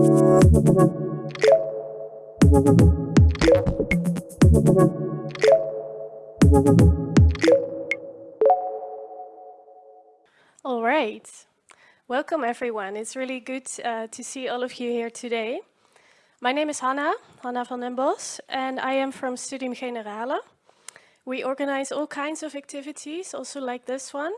All right. Welcome, everyone. It's really good uh, to see all of you here today. My name is Hanna, Hanna van den Bos, and I am from Studium Generale. We organize all kinds of activities, also like this one,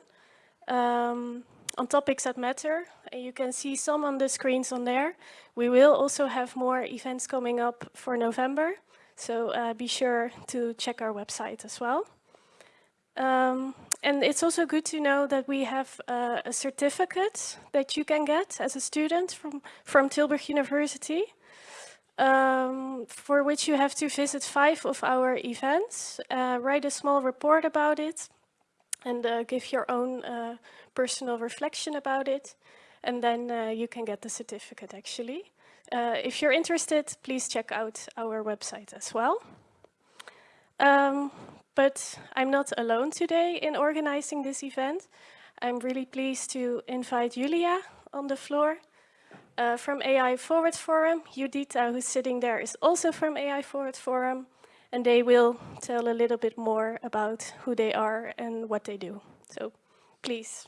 um, on topics that matter. And you can see some on the screens on there. We will also have more events coming up for November, so uh, be sure to check our website as well. Um, and it's also good to know that we have uh, a certificate that you can get as a student from, from Tilburg University um, for which you have to visit five of our events, uh, write a small report about it, and uh, give your own uh, personal reflection about it. And then uh, you can get the certificate, actually. Uh, if you're interested, please check out our website as well. Um, but I'm not alone today in organizing this event. I'm really pleased to invite Julia on the floor uh, from AI Forward Forum. Judita, who's sitting there, is also from AI Forward Forum, and they will tell a little bit more about who they are and what they do. So please.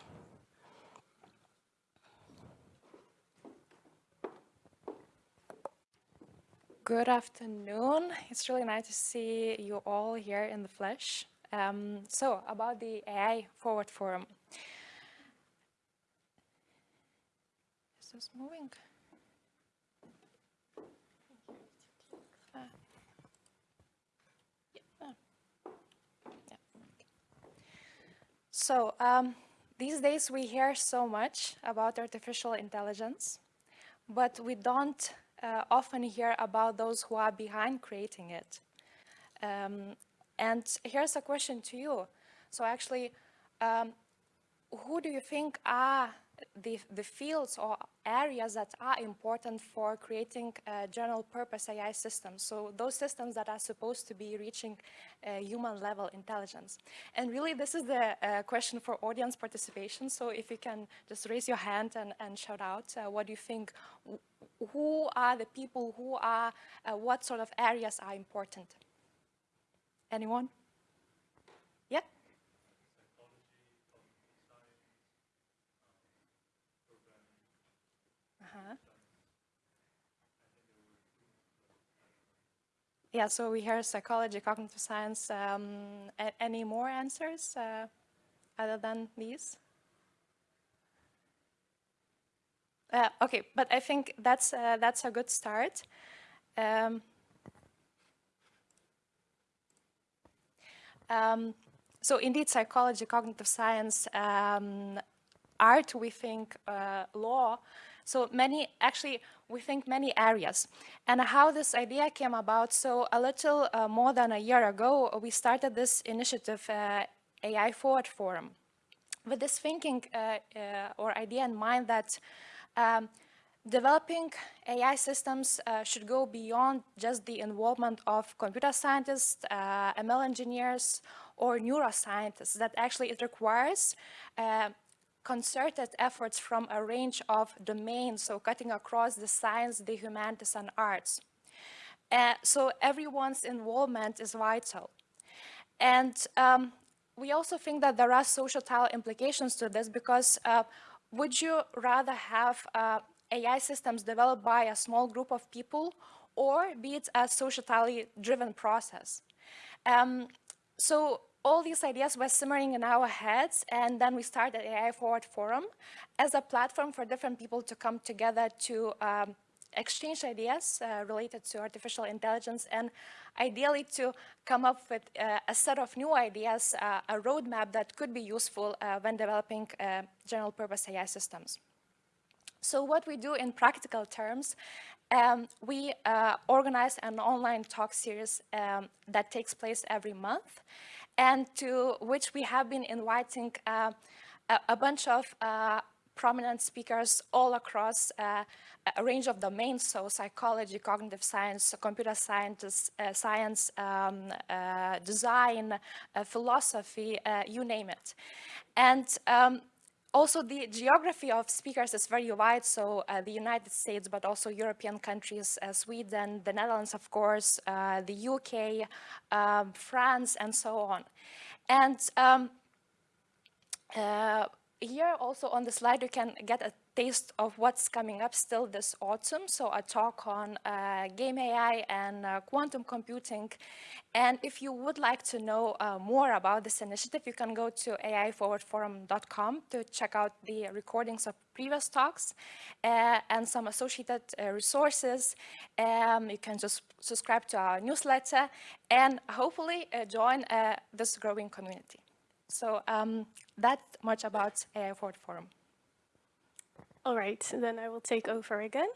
Good afternoon. It's really nice to see you all here in the flesh. Um, so, about the AI Forward Forum. Is this moving? So um, these days we hear so much about artificial intelligence, but we don't uh, often hear about those who are behind creating it. Um, and here's a question to you. So actually, um, who do you think are the, the fields or areas that are important for creating general purpose AI systems. So those systems that are supposed to be reaching uh, human level intelligence. And really this is the uh, question for audience participation. So if you can just raise your hand and, and shout out uh, what do you think, who are the people, who are, uh, what sort of areas are important? Anyone? Yeah, so we hear psychology, cognitive science. Um, any more answers uh, other than these? Uh, okay, but I think that's uh, that's a good start. Um, um, so indeed, psychology, cognitive science, um, art, we think, uh, law. So many, actually, we think many areas. And how this idea came about, so a little uh, more than a year ago, we started this initiative, uh, AI Forward Forum, with this thinking uh, uh or idea in mind that um, developing AI systems uh, should go beyond just the involvement of computer scientists, uh, ML engineers, or neuroscientists, that actually it requires concerted efforts from a range of domains, so cutting across the science, the humanities, and arts. Uh, so everyone's involvement is vital. And um, we also think that there are societal implications to this because uh, would you rather have uh, AI systems developed by a small group of people or be it a societally driven process? Um, so all these ideas were simmering in our heads and then we started AI Forward Forum as a platform for different people to come together to um, exchange ideas uh, related to artificial intelligence and ideally to come up with uh, a set of new ideas, uh, a roadmap that could be useful uh, when developing uh, general purpose AI systems. So what we do in practical terms, um, we uh, organize an online talk series um, that takes place every month and to which we have been inviting uh, a, a, bunch of uh, prominent speakers all across uh, a range of domains, so psychology, cognitive science, computer science, uh, science, um, uh, design, uh, philosophy, you name it. And um, also, the geography of speakers is very wide, so uh, the United States, but also European countries, uh, Sweden, the Netherlands, of course, uh, the UK, um, France, and so on. And um, uh, here also on the slide you can get a taste of what's coming up still this autumn. So a talk on uh, game AI and uh, quantum computing. And if you would like to know uh, more about this initiative, you can go to aiforwardforum.com to check out the recordings of previous talks uh, and some associated uh, resources. Um, you can just subscribe to our newsletter and hopefully uh, join this growing community. So um, that much about AI Forward Forum. All right, then I will take over again.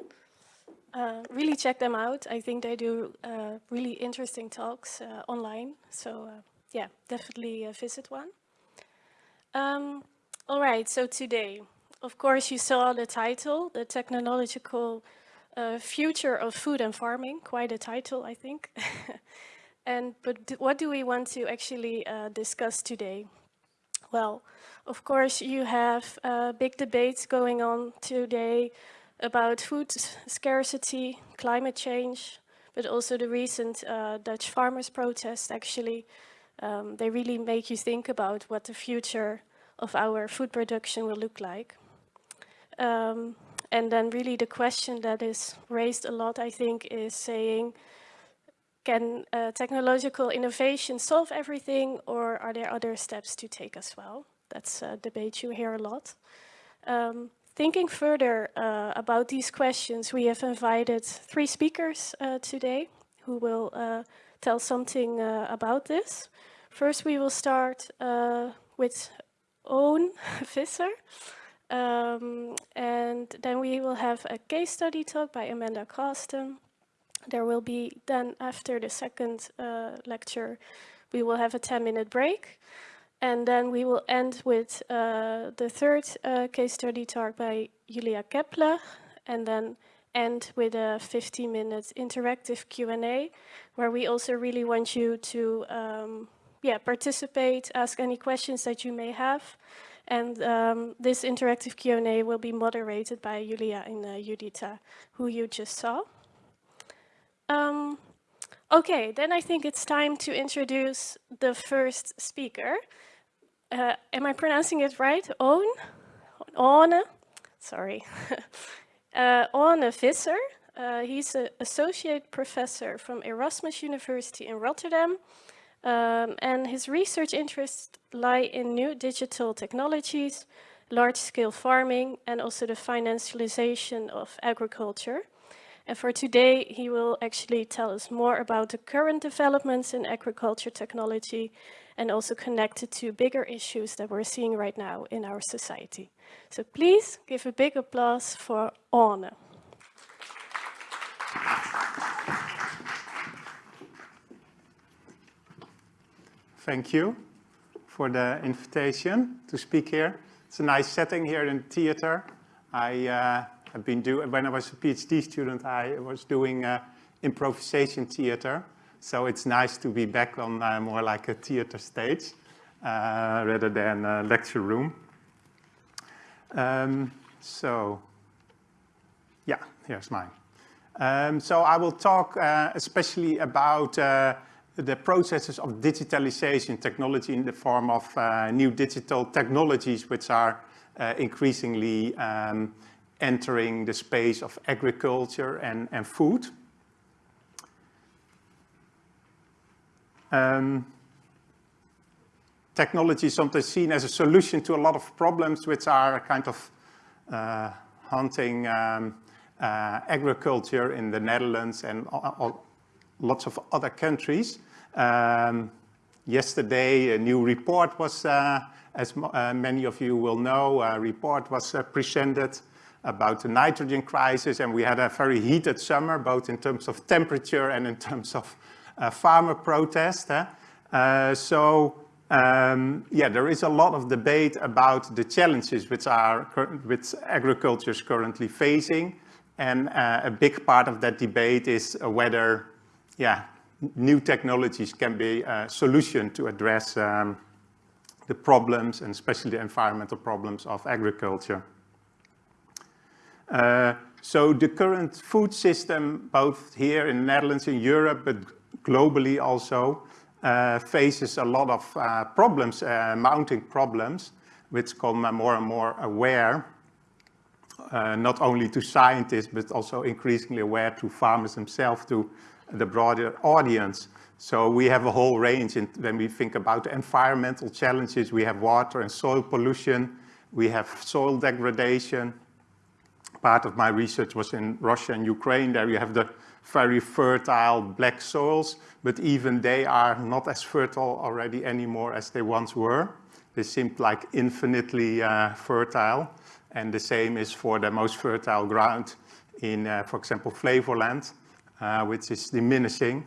Uh, really check them out. I think they do uh, really interesting talks uh, online. So uh, yeah, definitely uh, visit one. Um, all right, so today, of course, you saw the title, the technological uh, future of food and farming. Quite a title, I think. and but what do we want to actually discuss today? Well, of course, you have uh, big debates going on today about food scarcity, climate change, but also the recent uh, Dutch farmers protest actually. Um, they really make you think about what the future of our food production will look like. Um, and then really the question that is raised a lot, I think, is saying, can uh, technological innovation solve everything or are there other steps to take as well? That's a debate you hear a lot. Um, thinking further uh, about these questions, we have invited three speakers uh, today who will uh, tell something uh, about this. First, we will start uh, with Owen Visser. Um, and then we will have a case study talk by Amanda Coston. There will be then after the second uh, lecture, we will have a 10 minute break. And then we will end with uh, the third uh, case study talk by Julia Kepler, and then end with a 15 minute interactive Q&A, where we also really want you to um, yeah, participate, ask any questions that you may have. And um, this interactive Q&A will be moderated by Julia and uh, Judita, who you just saw. Um, okay, then I think it's time to introduce the first speaker uh, am I pronouncing it right? Oon? Orne? Sorry. uh, Orne Visser. Uh, he's an associate professor from Erasmus University in Rotterdam. Um, and his research interests lie in new digital technologies, large-scale farming, and also the financialization of agriculture. And for today, he will actually tell us more about the current developments in agriculture technology and also connected to bigger issues that we're seeing right now in our society. So please give a big applause for Orne. Thank you for the invitation to speak here. It's a nice setting here in the theater. I uh, have been doing, when I was a PhD student, I was doing uh, improvisation theater. So it's nice to be back on uh, more like a theater stage uh, rather than a lecture room. Um, so, yeah, here's mine. Um, so I will talk uh, especially about uh, the processes of digitalization technology in the form of uh, new digital technologies which are increasingly um, entering the space of agriculture and, and food. Um, technology is sometimes seen as a solution to a lot of problems which are kind of uh, hunting um, uh, agriculture in the Netherlands and lots of other countries. Um, yesterday, a new report was, uh, as uh, many of you will know, a report was uh, presented about the nitrogen crisis, and we had a very heated summer, both in terms of temperature and in terms of uh, farmer protest. Uh, so um, yeah, there is a lot of debate about the challenges which are which agriculture is currently facing, and uh, a big part of that debate is whether, yeah, new technologies can be a solution to address um, the problems and especially the environmental problems of agriculture. Uh, so the current food system, both here in the Netherlands, in Europe, but globally also, uh, faces a lot of uh, problems, uh, mounting problems, which come more and more aware, uh, not only to scientists, but also increasingly aware to farmers themselves, to the broader audience. So we have a whole range in, when we think about environmental challenges. We have water and soil pollution. We have soil degradation. Part of my research was in Russia and Ukraine. There you have the very fertile black soils, but even they are not as fertile already anymore as they once were. They seem like infinitely uh, fertile. And the same is for the most fertile ground in, uh, for example, Flevoland, uh, which is diminishing.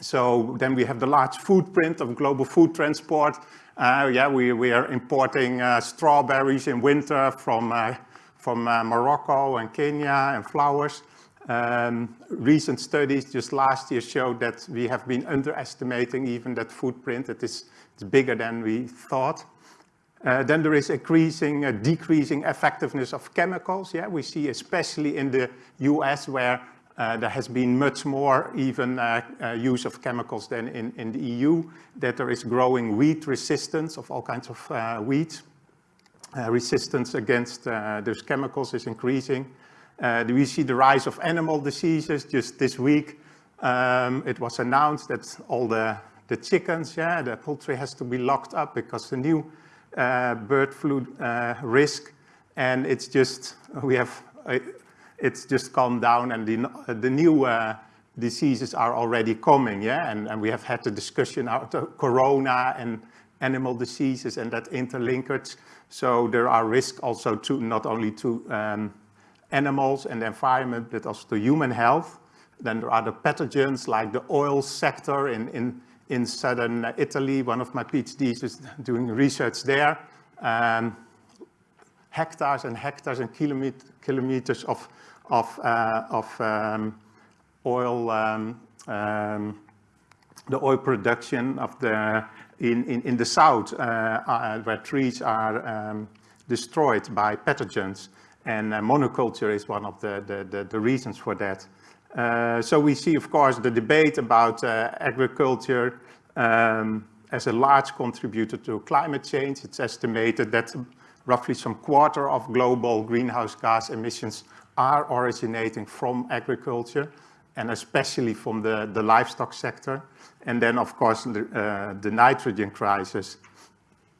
So then we have the large footprint of global food transport. Uh, yeah, we, we are importing uh, strawberries in winter from, uh, from uh, Morocco and Kenya and flowers. Um, recent studies just last year showed that we have been underestimating even that footprint. It is it's bigger than we thought. Uh, then there is increasing, uh, decreasing effectiveness of chemicals. Yeah, we see especially in the US where uh, there has been much more even uh, uh, use of chemicals than in, in the EU, that there is growing weed resistance of all kinds of weeds. Uh, resistance against uh, those chemicals is increasing. we see the rise of animal diseases. Just this week, um, it was announced that all the, the chickens, yeah, the poultry has to be locked up because the new bird flu risk. And it's just, we have it's just calmed down and the, the new uh, diseases are already coming, yeah? And, and we have had the discussion about corona and animal diseases and that interlinkage. So there are risks also to not only to um, animals and the environment, but also to human health. Then there are the pathogens like the oil sector in, in, in southern Italy. One of my PhDs is doing research there. Um, hectares and hectares and kilomet kilometers of of, uh, of um, oil, um, um, the oil production of the, in, in, in the south, uh, uh, where trees are um, destroyed by pathogens. And uh, monoculture is one of the, the, the, the reasons for that. Uh, so we see, of course, the debate about agriculture um, as a large contributor to climate change. It's estimated that roughly some quarter of global greenhouse gas emissions are originating from agriculture and especially from the, the livestock sector. And then, of course, the, uh, the nitrogen crisis.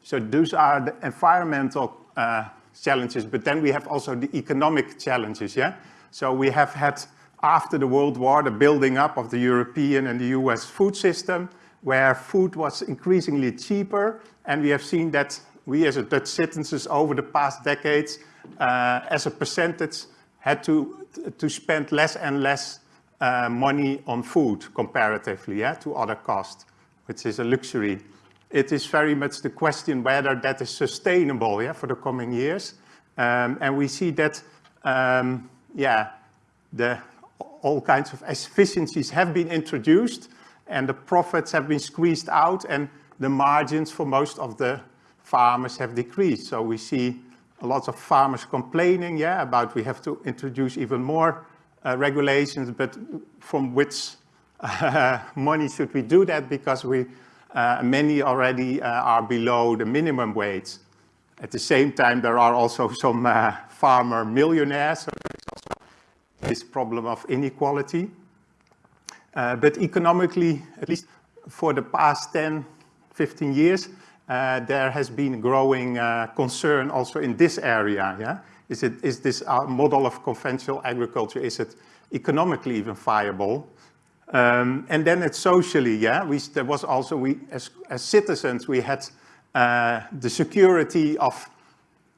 So those are the environmental uh, challenges, but then we have also the economic challenges, yeah? So we have had, after the World War, the building up of the European and the US food system, where food was increasingly cheaper, and we have seen that we as Dutch citizens over the past decades, uh, as a percentage, had to, to spend less and less uh, money on food comparatively yeah, to other costs, which is a luxury. It is very much the question whether that is sustainable yeah, for the coming years. Um, and we see that, um, yeah, the, all kinds of efficiencies have been introduced and the profits have been squeezed out and the margins for most of the farmers have decreased. So we see lots of farmers complaining, yeah, about we have to introduce even more uh, regulations, but from which uh, money should we do that? Because we, uh, many already uh, are below the minimum wage. At the same time, there are also some uh, farmer millionaires, so there's also this problem of inequality. But economically, at least for the past 10, 15 years, uh, there has been growing uh, concern also in this area. Yeah? Is, it, is this uh, model of conventional agriculture, is it economically even viable? Um, and then it's socially, yeah, we, there was also, we as, as citizens, we had uh, the security of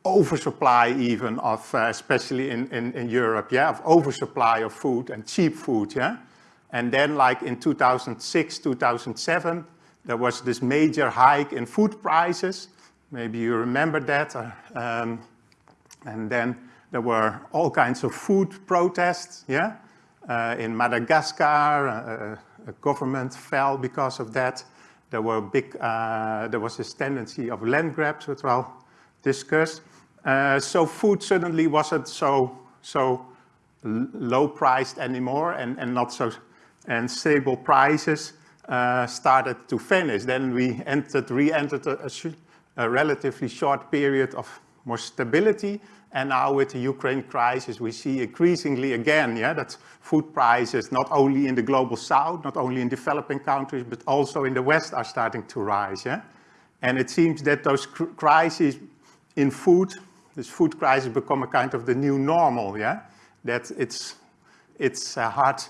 oversupply even of, uh, especially in, in, in Europe, yeah, of oversupply of food and cheap food, yeah. And then like in 2006, 2007, there was this major hike in food prices. Maybe you remember that. Uh, um, and then there were all kinds of food protests, yeah? Uh, in Madagascar, uh, uh, a government fell because of that. There were big, uh, there was this tendency of land grabs, which I'll discuss. Uh, so food suddenly wasn't so, so low priced anymore and, and not so, and stable prices uh, started to vanish. Then we entered, re-entered a, a, a relatively short period of more stability and now with the Ukraine crisis, we see increasingly again, yeah, that food prices, not only in the global south, not only in developing countries, but also in the west are starting to rise, yeah. And it seems that those crises in food, this food crisis become a kind of the new normal, yeah. That it's, it's uh, hard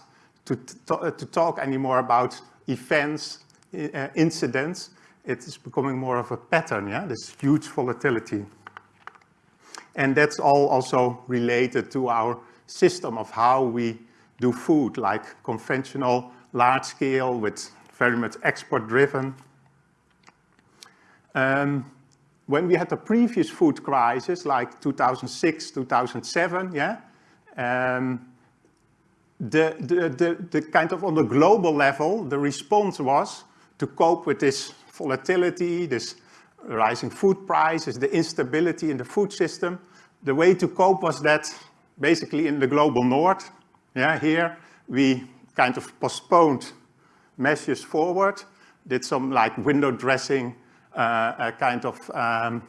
to, to, to, talk anymore about events, uh, incidents. It is becoming more of a pattern, yeah, this huge volatility. And that's all also related to our system of how we do food, like conventional, large scale, with very much export driven. Um, when we had the previous food crisis, like 2006, 2007, yeah, um, the, the, the, the kind of on the global level, the response was to cope with this volatility, this rising food prices, the instability in the food system. The way to cope was that basically in the global north, yeah, here we kind of postponed measures forward, did some like window dressing uh, uh, kind of um,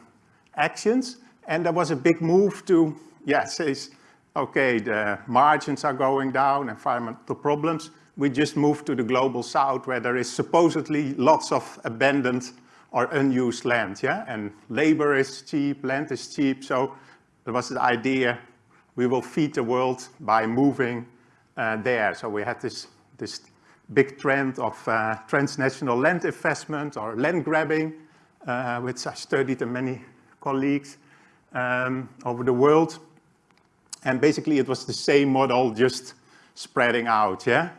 actions. And there was a big move to, yeah, says, okay, the margins are going down, environmental problems. We just move to the global south where there is supposedly lots of abandoned or unused land, yeah? And labor is cheap, land is cheap, so there was the idea we will feed the world by moving uh, there. So we had this, this big trend of uh, transnational land investment or land grabbing, uh, which I studied and many colleagues um, over the world. And basically it was the same model, just spreading out, yeah?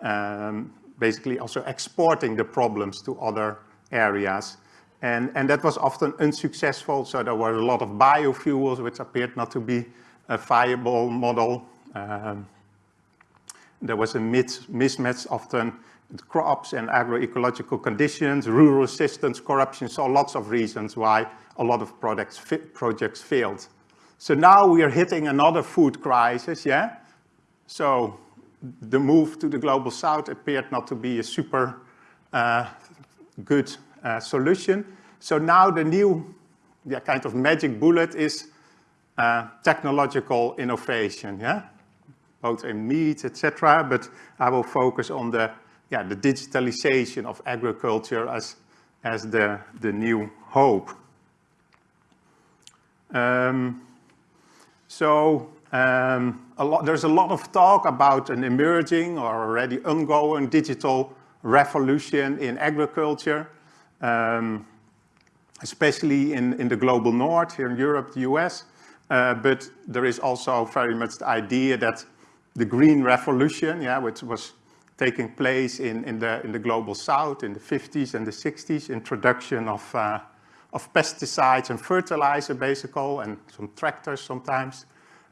Um, basically also exporting the problems to other areas. And, and that was often unsuccessful, so there were a lot of biofuels which appeared not to be a viable model. Um, there was a mismatch often crops and agroecological conditions, rural assistance, corruption, so lots of reasons why a lot of projects, projects failed. So now we are hitting another food crisis, yeah? So the move to the global south appeared not to be a super uh, good uh, solution. So now the new yeah, kind of magic bullet is uh, technological innovation, yeah? Both in meat, etc. But I will focus on the, yeah, the digitalization of agriculture as, as the, the new hope. Um, so um, a lot, there's a lot of talk about an emerging or already ongoing digital revolution in agriculture, um, especially in, in the global north, here in Europe, the US. Uh, but there is also very much the idea that the green revolution, yeah, which was taking place in, in, the, in the global south in the 50s and the 60s, introduction of uh, of pesticides and fertilizer basically, and some tractors sometimes.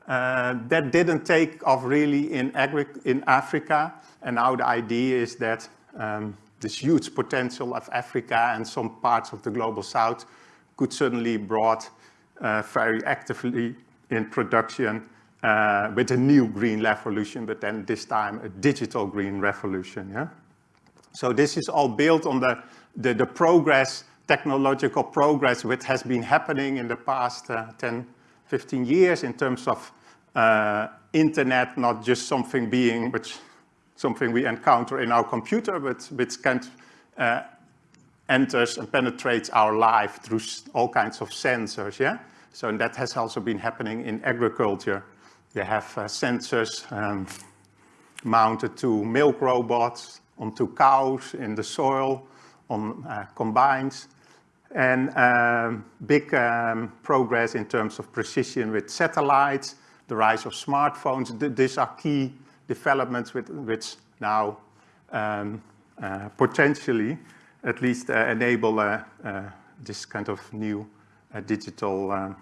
Uh, that didn't take off really in, in Africa, and now the idea is that um, this huge potential of Africa and some parts of the global south could suddenly brought uh, very actively in production uh, with a new green revolution, but then this time a digital green revolution. Yeah? So this is all built on the, the, the progress technological progress which has been happening in the past uh, 10, 15 years in terms of uh, internet, not just something being, which something we encounter in our computer, but which can uh, enters and penetrates our life through all kinds of sensors, yeah? So that has also been happening in agriculture. You have uh, sensors um, mounted to milk robots, onto cows in the soil, on uh, combines and um, big um, progress in terms of precision with satellites, the rise of smartphones. These are key developments with, which now um, uh, potentially at least uh, enable uh, uh this kind of new uh, digital um,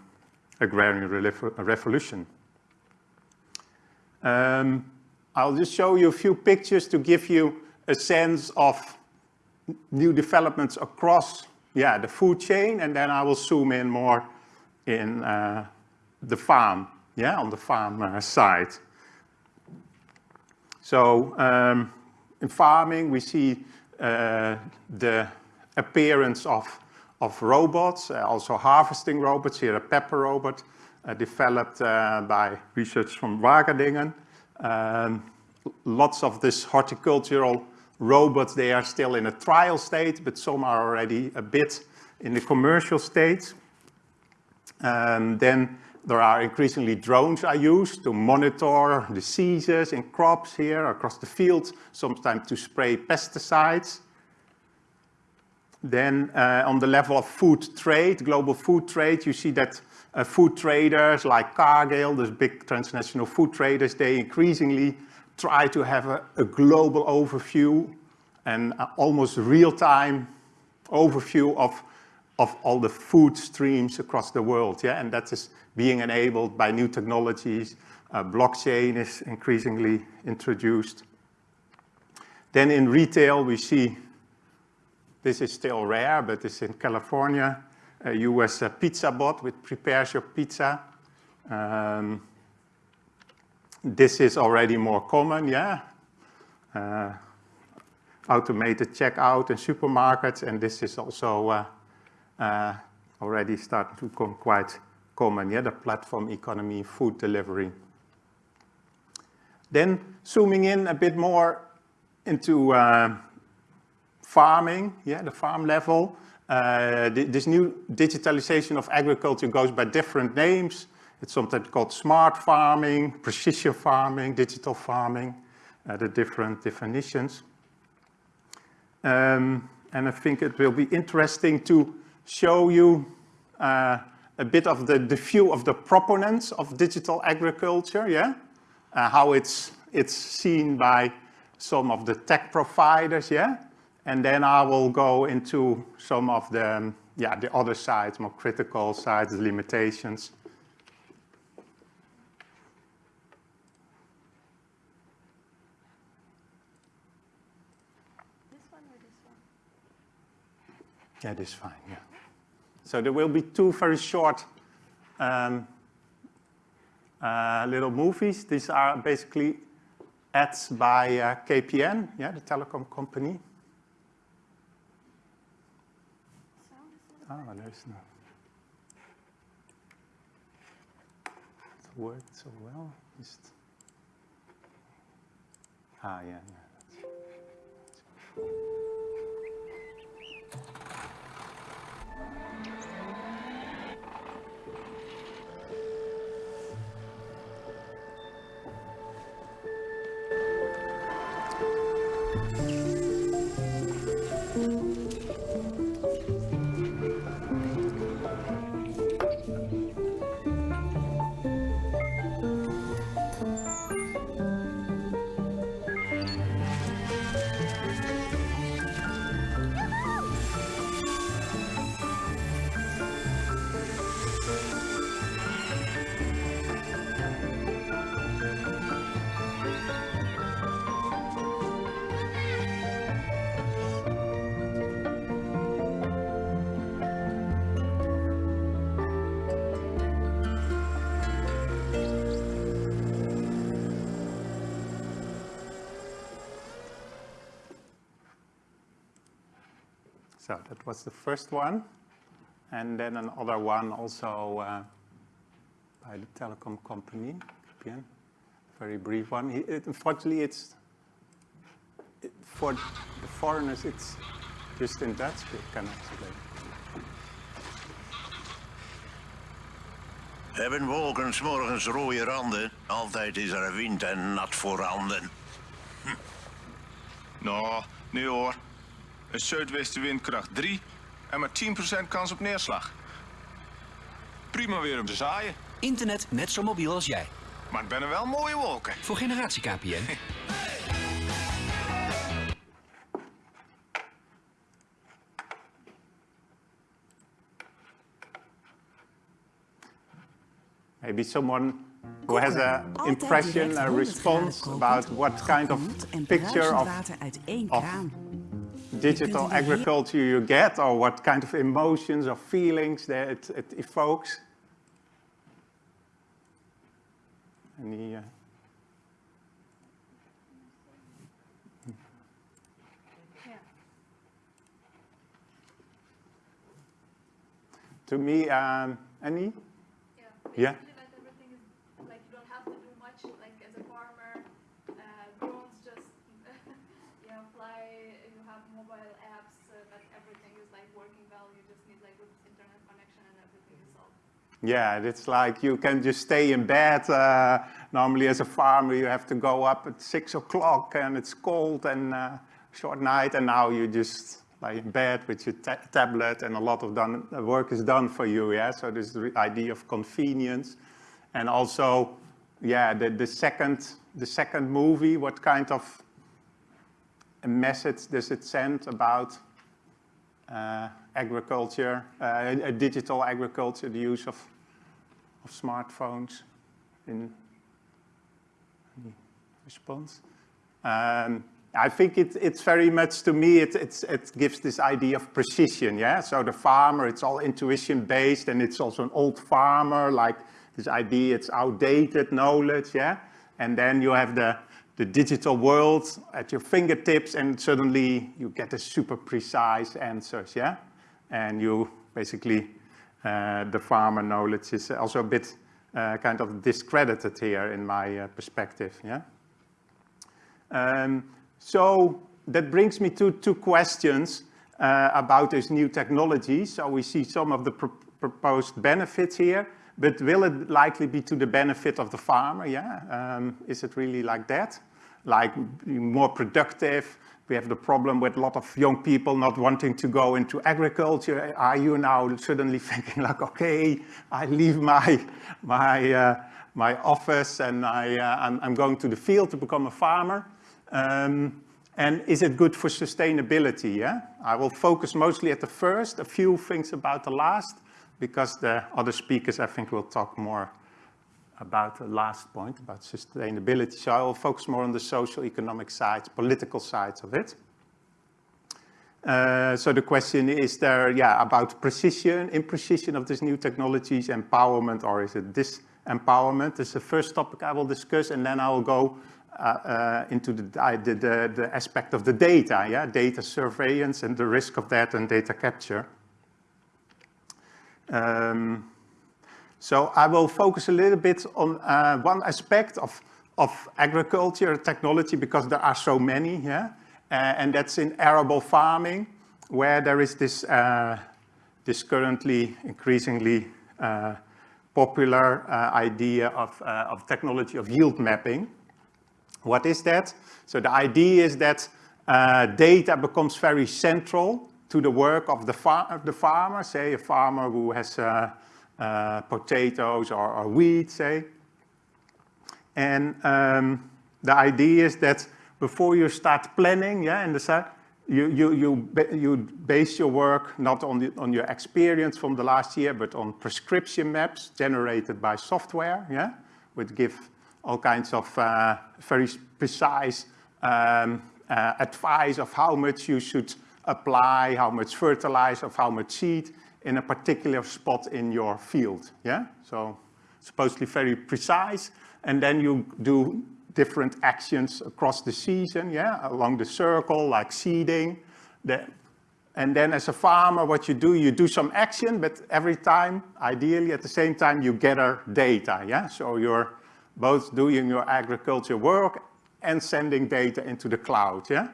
agrarian revolution. Um, I'll just show you a few pictures to give you a sense of new developments across yeah, the food chain, and then I will zoom in more in the farm, yeah, on the farm side. So um, in farming, we see uh, the appearance of, of robots, uh, also harvesting robots, here a pepper robot, uh, developed uh, by research from Wageningen. Um, lots of this horticultural robots, they are still in a trial state, but some are already a bit in the commercial state. Then there are increasingly drones are used to monitor diseases in crops here across the fields, sometimes to spray pesticides. Then uh, on the level of food trade, global food trade, you see that uh, food traders like Cargill, those big transnational food traders, they increasingly try to have a, a global overview and almost real-time overview of, of all the food streams across the world. Yeah? And that is being enabled by new technologies. Uh, blockchain is increasingly introduced. Then in retail, we see, this is still rare, but it's in California, a US uh, pizza bot which prepares your pizza. Um, this is already more common, yeah. Uh, automated checkout in supermarkets, and this is also uh, already starting to become quite common, yeah, the platform economy, food delivery. Then zooming in a bit more into uh, farming, yeah, the farm level. Uh, this new digitalization of agriculture goes by different names. It's sometimes called smart farming, precision farming, digital farming, uh, the different definitions. Um, and I think it will be interesting to show you uh, a bit of the, the view of the proponents of digital agriculture, yeah? Uh, how it's, it's seen by some of the tech providers, yeah? And then I will go into some of the, um, yeah, the other sides, more critical sides, the limitations. This one or this one? Yeah, this is fine, yeah. So there will be two very short um, uh, little movies. These are basically ads by uh, KPN, yeah, the telecom company. Oh, there's no. It worked so well. Just... Ah, yeah, yeah. So that was the first one. And then another one also uh, by the telecom company. Very brief one. It, unfortunately, it's it, for the foreigners, it's just in Dutch. We cannot explain. Hebben wolken morgens rode randen, altijd is er wind en nat voorhanden. Hm. Nou, nee hoor. Een zuidwestenwind kracht 3 en maar 10% kans op neerslag. Prima weer om te zaaien. Internet net zo mobiel als jij. Maar het ben er wel mooie wolken. Voor generatie KPN. Maybe someone who has an impression, a response about what kind of picture of, of digital agriculture you get or what kind of emotions or feelings that it, it evokes? Any, uh, to me, um, any? Yeah. Yeah. Basically, like everything is like you don't have to do much. Like as a farmer, uh, drones just you know fly. You have mobile apps, uh, but everything is like working well. You just need like good internet connection, and everything is solved. Yeah, it's like you can just stay in bed. Uh, normally as a farmer, you have to go up at six o'clock and it's cold and uh, short night. And now you just lie in bed with your ta tablet and a lot of done, work is done for you. Yeah, so this idea of convenience. And also, yeah, the, the second, the second movie, what kind of a message does it send about uh, agriculture, uh, digital agriculture, the use of, of smartphones in response. Um, I think it, it's very much, to me, it, it gives this idea of precision, yeah? So the farmer, it's all intuition-based, and it's also an old farmer, like this idea, it's outdated knowledge, yeah? And then you have the, the digital world at your fingertips, and suddenly you get the super precise answers, yeah? And you basically, uh, the farmer knowledge is also a bit uh, kind of discredited here in my uh, perspective, yeah? Um, so that brings me to two questions uh, about this new technology. So we see some of the pr proposed benefits here, but will it likely be to the benefit of the farmer? Yeah, um, is it really like that? Like more productive? We have the problem with a lot of young people not wanting to go into agriculture. Are you now suddenly thinking like, okay, I leave my, my, uh, my office and I, uh, I'm, I'm, going to the field to become a farmer? Um, and is it good for sustainability? Yeah, I will focus mostly at the first, a few things about the last, because the other speakers, I think, will talk more about the last point, about sustainability. So I will focus more on the social, economic sides, political sides of it. Uh, so the question is there, yeah, about precision, imprecision of these new technologies, empowerment, or is it disempowerment? Is the first topic I will discuss, and then I will go uh, uh, into the, the, the, the, aspect of the data, yeah, data surveillance and the risk of that and data capture. Um, so I will focus a little bit on uh, one aspect of, of agriculture technology because there are so many, yeah? Uh, and that's in arable farming, where there is this, uh, this currently increasingly uh, popular idea of, of technology of yield mapping. What is that? So the idea is that data becomes very central to the work of the, far the farmer, say a farmer who has uh, potatoes or, or, wheat, say. And um, the idea is that before you start planning, yeah, in the set, you, you, you, you base your work not on, the, on your experience from the last year, but on prescription maps generated by software, yeah, which give all kinds of uh, very precise um, uh, advice of how much you should apply, how much fertilizer, of how much seed in a particular spot in your field, yeah? So supposedly very precise, and then you do different actions across the season, yeah, along the circle, like seeding. The, and then as a farmer, what you do, you do some action, but every time, ideally at the same time, you gather data, yeah? So you're both doing your agriculture work and sending data into the cloud, yeah?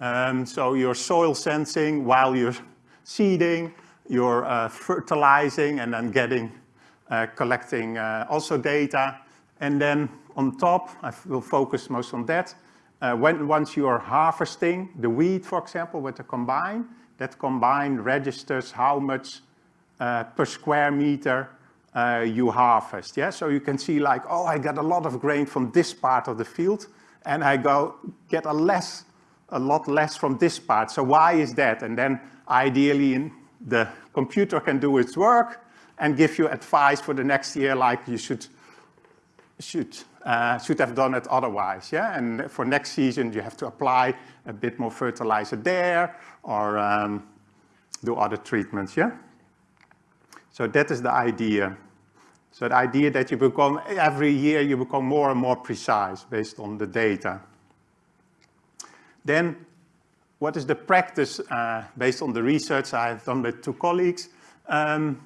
Um, so you're soil sensing while you're seeding, you're uh, fertilizing and then getting, uh, collecting uh, also data. And then on top, I will focus most on that. Uh, when, once you are harvesting the wheat, for example, with the combine, that combine registers how much uh, per square meter you harvest. Yeah, so you can see like, oh, I got a lot of grain from this part of the field, and I go get a less a lot less from this part. So why is that? And then ideally the computer can do its work and give you advice for the next year, like you should should, uh, should have done it otherwise, yeah? And for next season, you have to apply a bit more fertilizer there or um, do other treatments, yeah? So that is the idea. So the idea that you become, every year you become more and more precise based on the data. Then what is the practice uh, based on the research I've done with two colleagues? Um,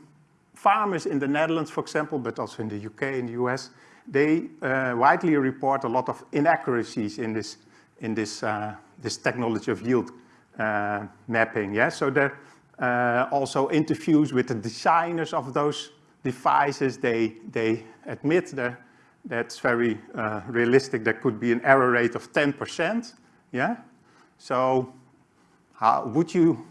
farmers in the Netherlands, for example, but also in the UK and the US, they uh, widely report a lot of inaccuracies in this, in this, uh, this technology of yield uh, mapping. Yeah? So there are uh, also interviews with the designers of those devices. They, they admit that that's very uh, realistic. There could be an error rate of 10%. Yeah? So how, would you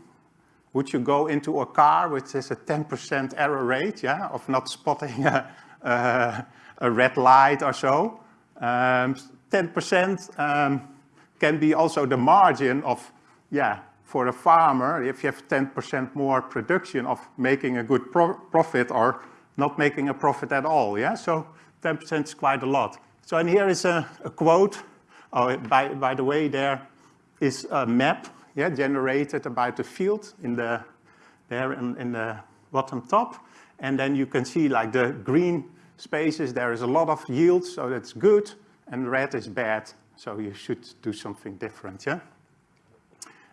would you go into a car which has a 10% error rate, yeah, of not spotting a, a, a red light or so? 10% um, um, can be also the margin of, yeah, for a farmer, if you have 10% more production of making a good pro profit or not making a profit at all, yeah? So 10% is quite a lot. So, and here is a, a quote. Oh, by, by the way, there is a map yeah, generated about the field in the, there in, in the bottom top. And then you can see like the green spaces, there is a lot of yield, so that's good, and red is bad, so you should do something different, yeah?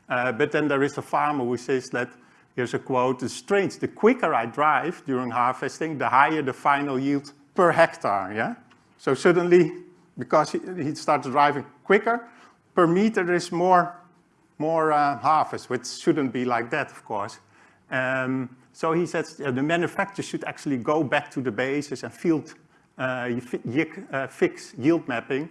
Uh, but then there is a farmer who says that, here's a quote, it's strange, the quicker I drive during harvesting, the higher the final yield per hectare, yeah? So suddenly, because he, he starts driving quicker, per meter there is more more uh, harvest, which shouldn't be like that, of course. Um, so he says uh, the manufacturer should actually go back to the basis and field, uh, uh, fix yield mapping.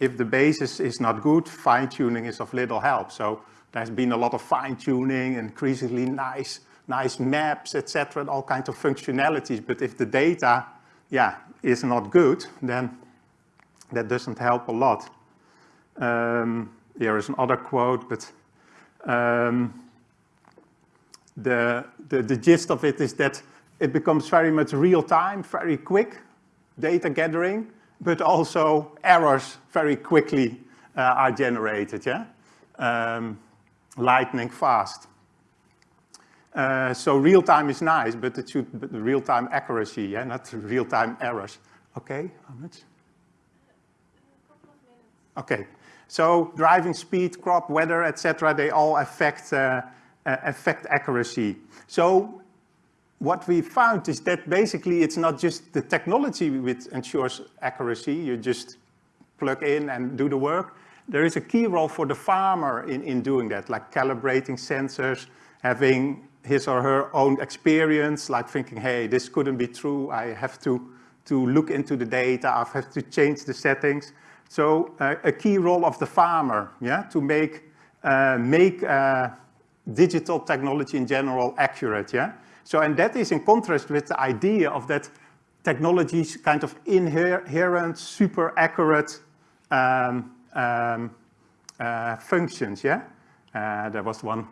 If the basis is not good, fine-tuning is of little help. So there's been a lot of fine-tuning, increasingly nice, nice maps, etc., and all kinds of functionalities. But if the data, yeah, is not good, then that doesn't help a lot. Um, here is another quote, but um, the, the, the gist of it is that it becomes very much real time, very quick data gathering, but also errors very quickly uh, are generated, yeah? Um, lightning fast. Uh, so real time is nice, but it should be real time accuracy, yeah, not real time errors. Okay, how much? Okay, so driving speed, crop, weather, etc., they all affect, uh, uh, affect accuracy. So what we found is that basically it's not just the technology which ensures accuracy, you just plug in and do the work. There is a key role for the farmer in, in doing that, like calibrating sensors, having his or her own experience, like thinking, hey, this couldn't be true, I have to, to look into the data, I have to change the settings. So uh, a key role of the farmer, yeah, to make, uh, make uh, digital technology in general accurate, yeah. So, and that is in contrast with the idea of that technology's kind of inherent, super accurate um, um, uh, functions, yeah. Uh, there was one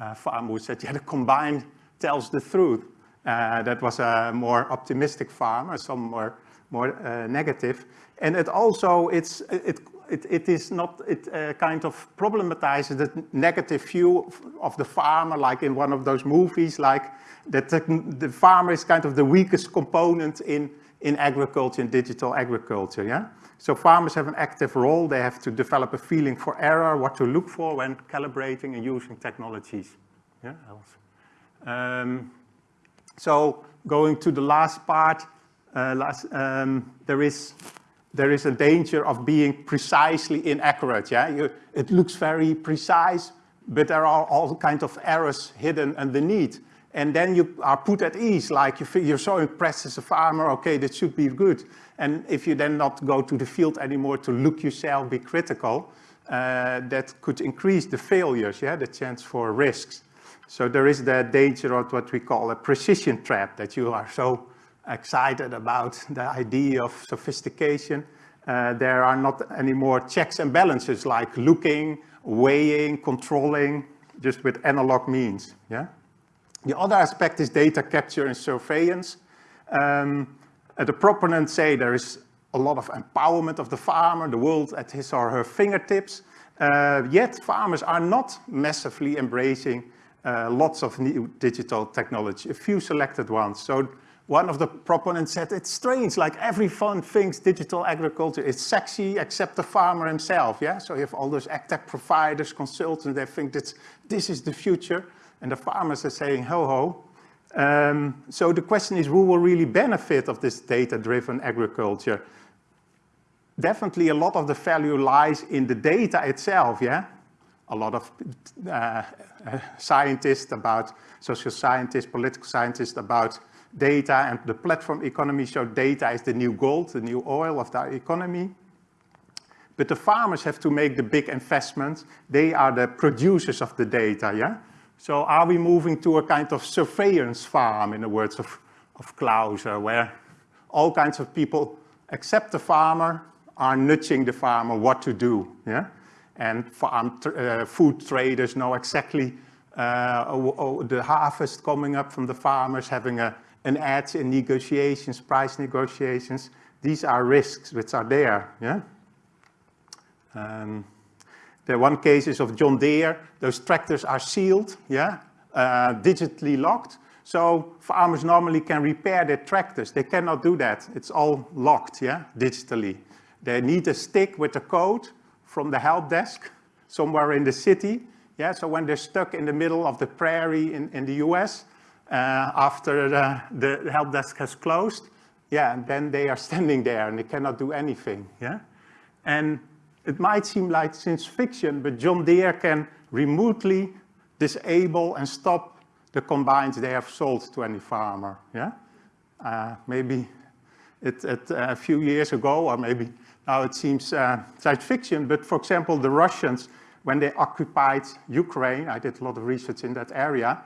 uh, farmer who said, yeah, the combine tells the truth. that was a more optimistic farmer, some more, more negative. And it also, it's, it, it, it is not, it uh, kind of problematizes the negative view of the farmer, like in one of those movies, like that the, the farmer is kind of the weakest component in, in agriculture, in digital agriculture, yeah? So farmers have an active role. They have to develop a feeling for error, what to look for when calibrating and using technologies. Yeah, um, so going to the last part, uh, last, um, there is there is a danger of being precisely inaccurate. Yeah, you, it looks very precise, but there are all kinds of errors hidden underneath. And then you are put at ease, like you you're so impressed as a farmer, okay, that should be good. And if you then not go to the field anymore to look yourself, be critical, uh, that could increase the failures, yeah, the chance for risks. So there is the danger of what we call a precision trap, that you are so excited about the idea of sophistication. Uh, there are not any more checks and balances like looking, weighing, controlling, just with analog means. Yeah. The other aspect is data capture and surveillance. Um, the proponents say there is a lot of empowerment of the farmer, the world at his or her fingertips. Uh, yet farmers are not massively embracing uh, lots of new digital technology, a few selected ones. So one of the proponents said, it's strange, like every everyone thinks digital agriculture is sexy except the farmer himself, yeah? So you have all those tech providers, consultants, they think that this is the future, and the farmers are saying, ho ho. Um, so the question is, who will really benefit of this data-driven agriculture? Definitely a lot of the value lies in the data itself, yeah? A lot of uh, uh, scientists about, social scientists, political scientists about data and the platform economy. So data is the new gold, the new oil of the economy. But the farmers have to make the big investments. They are the producers of the data, yeah? So are we moving to a kind of surveillance farm, in the words of, of Clauser, where all kinds of people, except the farmer, are nudging the farmer what to do, yeah? And farm uh, food traders know exactly uh, the harvest coming up from the farmers, having a, an edge in negotiations, price negotiations. These are risks which are there, yeah? Um, the one case is of John Deere. Those tractors are sealed, yeah, uh, digitally locked. So farmers normally can repair their tractors. They cannot do that. It's all locked, yeah, digitally. They need a stick with a code from the help desk somewhere in the city. Yeah, so when they're stuck in the middle of the prairie in, in the US, after the, the help desk has closed, yeah, and then they are standing there and they cannot do anything, yeah? And it might seem like science fiction, but John Deere can remotely disable and stop the combines they have sold to any farmer. Yeah, uh, maybe it, it uh, a few years ago, or maybe now it seems uh, science fiction. But for example, the Russians, when they occupied Ukraine, I did a lot of research in that area.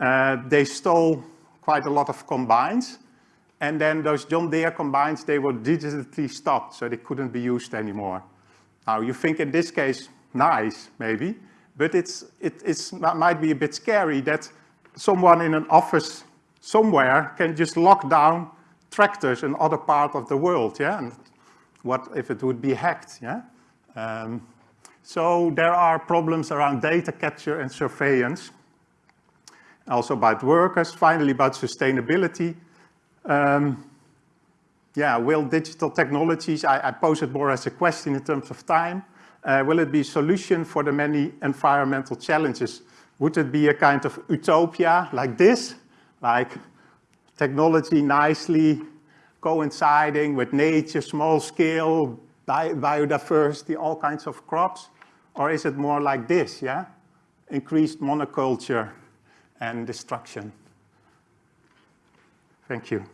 Uh, they stole quite a lot of combines. And then those John Deere combines, they were digitally stopped, so they couldn't be used anymore. Now you think in this case, nice maybe, but it's, it it's, might be a bit scary that someone in an office somewhere can just lock down tractors in other part of the world, yeah? And what if it would be hacked, yeah? Um, so there are problems around data capture and surveillance. Also about workers, finally about sustainability. Um, yeah, will digital technologies, I, I, pose it more as a question in terms of time, uh, will it be a solution for the many environmental challenges? Would it be a kind of utopia like this, like technology nicely coinciding with nature, small scale, bi biodiversity, all kinds of crops? Or is it more like this, yeah? Increased monoculture and destruction. Thank you.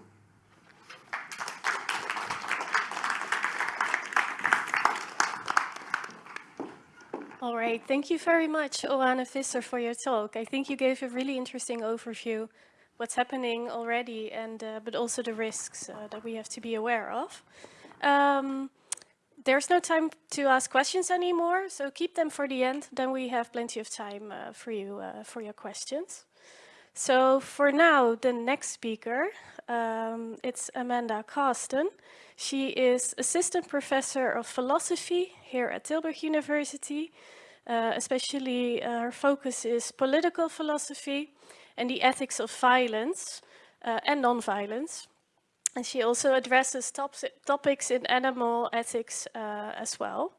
All right, thank you very much, Oane Visser, for your talk. I think you gave a really interesting overview what's happening already, and uh, but also the risks uh, that we have to be aware of. Um, there's no time to ask questions anymore, so keep them for the end. Then we have plenty of time uh, for you uh, for your questions. So for now, the next speaker, um, it's Amanda Cawston. She is assistant professor of philosophy here at Tilburg University uh, especially uh, her focus is political philosophy and the ethics of violence uh, and non-violence. And she also addresses top topics in animal ethics uh, as well.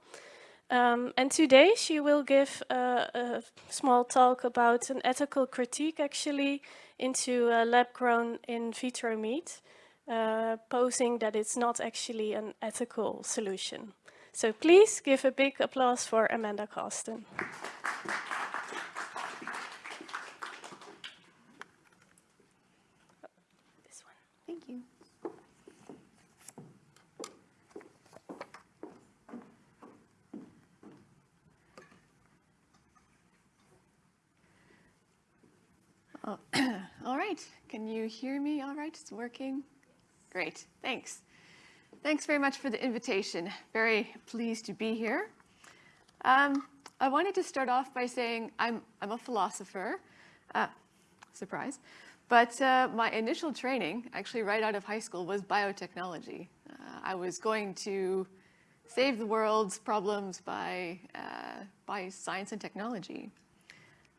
Um, and today she will give a small talk about an ethical critique actually into lab-grown in vitro meat, uh, posing that it's not actually an ethical solution. So please give a big applause for Amanda Cawston. Oh, all right. Can you hear me all right? It's working? Great. Thanks. Thanks very much for the invitation. Very pleased to be here. Um, I wanted to start off by saying I'm, I'm a philosopher, uh, surprise, but uh, my initial training, actually right out of high school, was biotechnology. Uh, I was going to save the world's problems by, uh, by science and technology.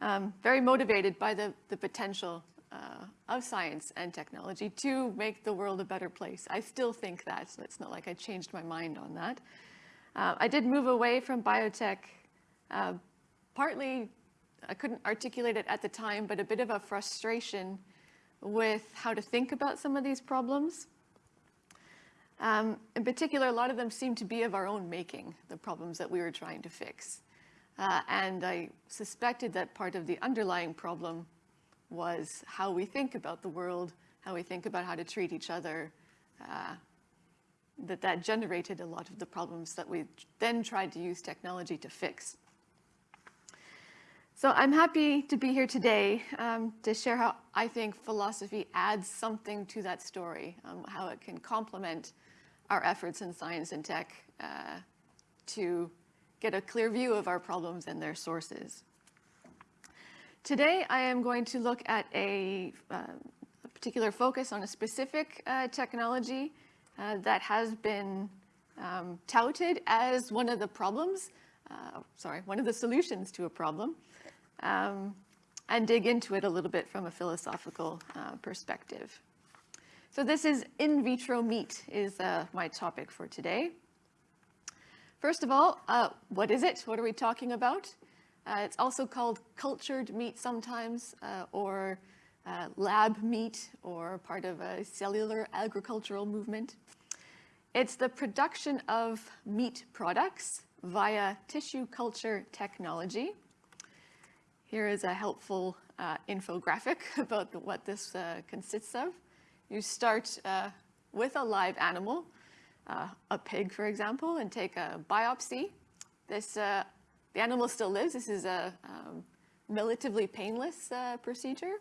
Um, very motivated by the, the potential uh, of science and technology to make the world a better place. I still think that, so it's not like I changed my mind on that. Uh, I did move away from biotech, uh, partly, I couldn't articulate it at the time, but a bit of a frustration with how to think about some of these problems. Um, in particular, a lot of them seem to be of our own making, the problems that we were trying to fix. Uh, and I suspected that part of the underlying problem was how we think about the world, how we think about how to treat each other, uh, that that generated a lot of the problems that we then tried to use technology to fix. So I'm happy to be here today um, to share how I think philosophy adds something to that story, um, how it can complement our efforts in science and tech uh, to get a clear view of our problems and their sources. Today, I am going to look at a, uh, a particular focus on a specific uh, technology uh, that has been um, touted as one of the problems, uh, sorry, one of the solutions to a problem, um, and dig into it a little bit from a philosophical uh, perspective. So this is in vitro meat is uh, my topic for today. First of all, what is it? What are we talking about? Uh, it's also called cultured meat sometimes, uh, or uh, lab meat, or part of a cellular agricultural movement. It's the production of meat products via tissue culture technology. Here is a helpful uh, infographic about what this uh, consists of. You start uh, with a live animal, a pig, for example, and take a biopsy. This the animal still lives. This is a um, relatively painless uh, procedure.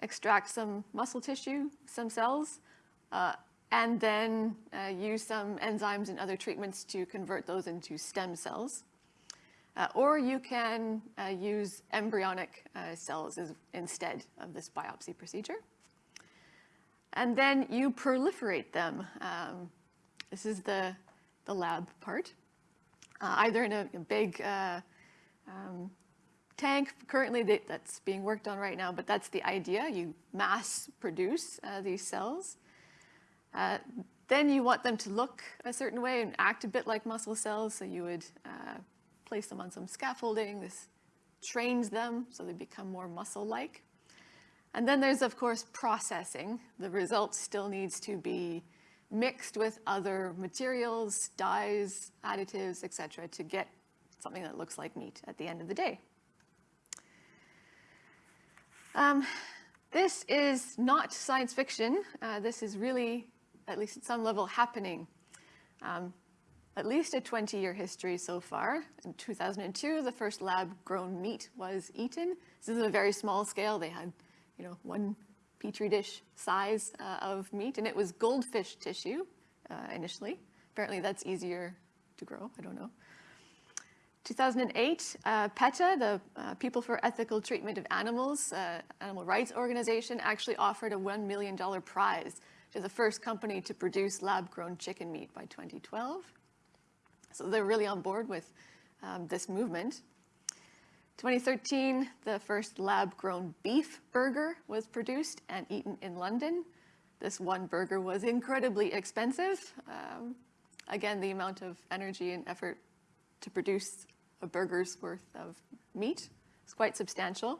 Extract some muscle tissue, some cells, uh, and then uh, use some enzymes and other treatments to convert those into stem cells. Uh, or you can uh, use embryonic uh, cells as, instead of this biopsy procedure. And then you proliferate them. Um, this is the, the lab part uh, either in a, a big uh, um, tank currently that's being worked on right now, but that's the idea. You mass produce uh, these cells. Uh, then you want them to look a certain way and act a bit like muscle cells, so you would uh, place them on some scaffolding. This trains them so they become more muscle-like. And then there's, of course, processing. The result still needs to be mixed with other materials, dyes, additives, etc., to get something that looks like meat at the end of the day. Um, this is not science fiction. Uh, this is really, at least at some level, happening. Um, at least a 20-year history so far. In 2002, the first lab-grown meat was eaten. This is a very small scale. They had, you know, one petri dish size uh, of meat, and it was goldfish tissue uh, initially. Apparently that's easier to grow, I don't know. 2008, uh, PETA, the uh, People for Ethical Treatment of Animals, uh, animal rights organization, actually offered a $1 million prize to the first company to produce lab-grown chicken meat by 2012. So they're really on board with um, this movement. 2013, the first lab-grown beef burger was produced and eaten in London. This one burger was incredibly expensive. Um, again, the amount of energy and effort to produce a burger's worth of meat is quite substantial.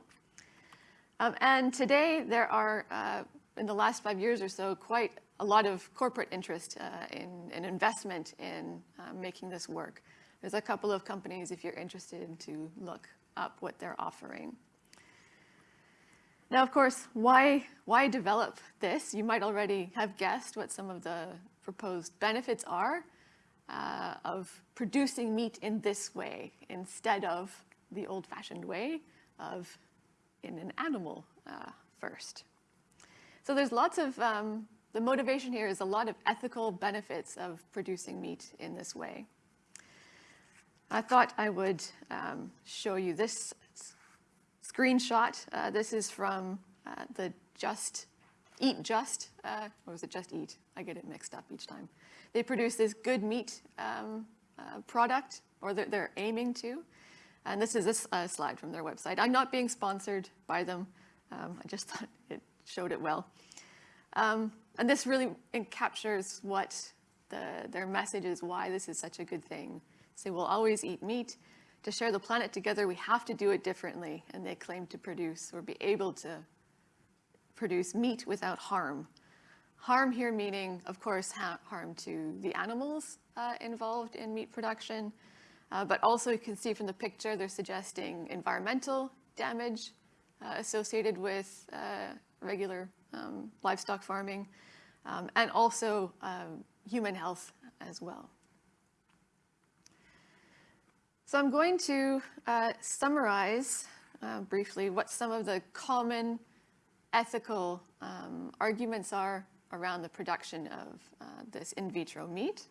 Um, and today there are, uh, in the last five years or so, quite a lot of corporate interest uh, in, in, investment in uh, making this work. There's a couple of companies, if you're interested, to look up what they're offering. Now, of course, why, why develop this? You might already have guessed what some of the proposed benefits are uh, of producing meat in this way instead of the old-fashioned way of in an animal uh, first. So there's lots of, um, the motivation here is a lot of ethical benefits of producing meat in this way. I thought I would um, show you this screenshot. Uh, this is from uh, the Just Eat Just, uh, or was it Just Eat? I get it mixed up each time. They produce this good meat um, uh, product, or they're, they're, aiming to. And this is a, slide from their website. I'm not being sponsored by them. Um, I just thought it showed it well. Um, and this really captures what the, their message is, why this is such a good thing. Say, we'll always eat meat. To share the planet together, we have to do it differently. And they claim to produce or be able to produce meat without harm. Harm here meaning, of course, ha harm to the animals uh, involved in meat production, uh, but also you can see from the picture they're suggesting environmental damage uh, associated with uh, regular um, livestock farming, um, and also um, human health as well. So I'm going to uh, summarize uh, briefly what some of the common ethical um, arguments are around the production of uh, this in vitro meat.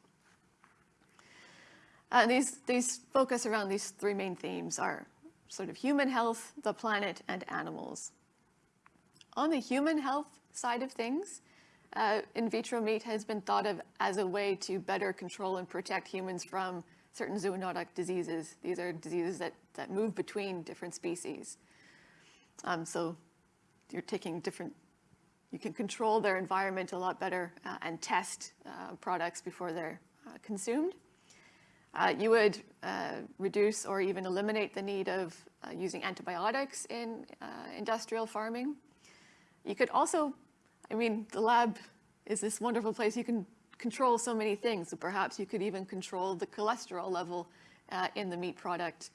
Uh, these, these focus around these three main themes are sort of human health, the planet, and animals. On the human health side of things, uh, in vitro meat has been thought of as a way to better control and protect humans from certain zoonotic diseases. These are diseases that, that move between different species. Um, so you're taking different, you can control their environment a lot better uh, and test uh, products before they're uh, consumed. Uh, you would uh, reduce or even eliminate the need of uh, using antibiotics in industrial farming. You could also, I mean, the lab is this wonderful place you can control so many things. So perhaps you could even control the cholesterol level in the meat product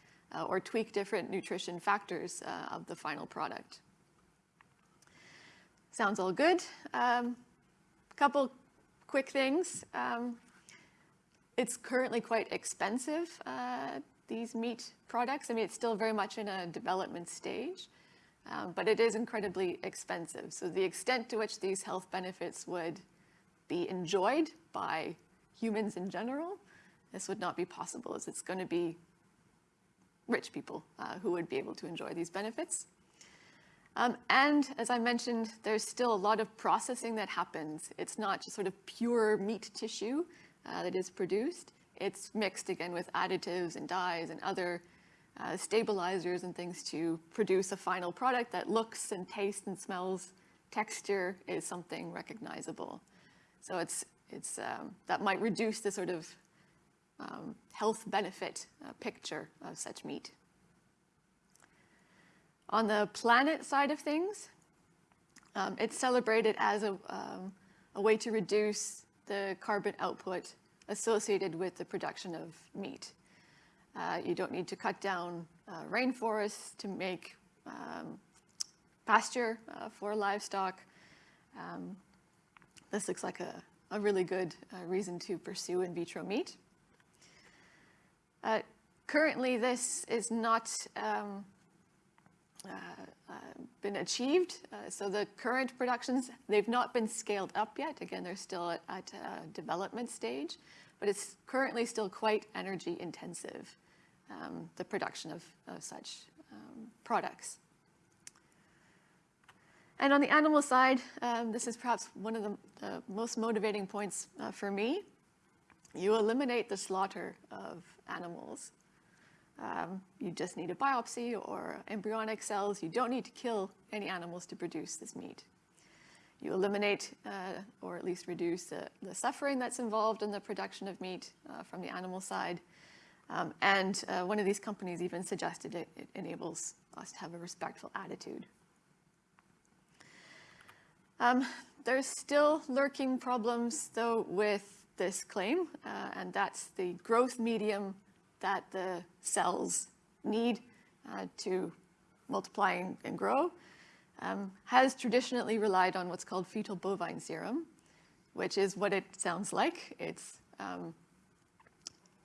or tweak different nutrition factors of the final product. Sounds all good. Um, couple quick things. Um, it's currently quite expensive, uh, these meat products. I mean, it's still very much in a development stage, um, but it is incredibly expensive. So the extent to which these health benefits would be enjoyed by humans in general, this would not be possible as it's going to be rich people uh, who would be able to enjoy these benefits. Um, and as I mentioned, there's still a lot of processing that happens. It's not just sort of pure meat tissue uh, that is produced. It's mixed again with additives and dyes and other uh, stabilizers and things to produce a final product that looks and tastes and smells. Texture is something recognizable. So it's, it's, um, that might reduce the sort of um, health benefit uh, picture of such meat. On the planet side of things, um, it's celebrated as a, um, a way to reduce the carbon output associated with the production of meat. Uh, you don't need to cut down uh, rainforests to make um, pasture uh, for livestock. Um, this looks like a, a really good uh, reason to pursue in vitro meat. Uh, currently, this is not um, uh, uh, been achieved. Uh, so the current productions, they've not been scaled up yet. Again, they're still at, at a development stage, but it's currently still quite energy intensive, um, the production of, of such um, products. And on the animal side, um, this is perhaps one of the, the most motivating points uh, for me. You eliminate the slaughter of animals. Um, you just need a biopsy or embryonic cells. You don't need to kill any animals to produce this meat. You eliminate uh, or at least reduce the, the, suffering that's involved in the production of meat uh, from the animal side. Um, and uh, one of these companies even suggested it, it, enables us to have a respectful attitude. Um, there's still lurking problems, though, with this claim, uh, and that's the growth medium that the cells need uh, to multiply and, grow, um, has traditionally relied on what's called fetal bovine serum, which is what it sounds like. It's um,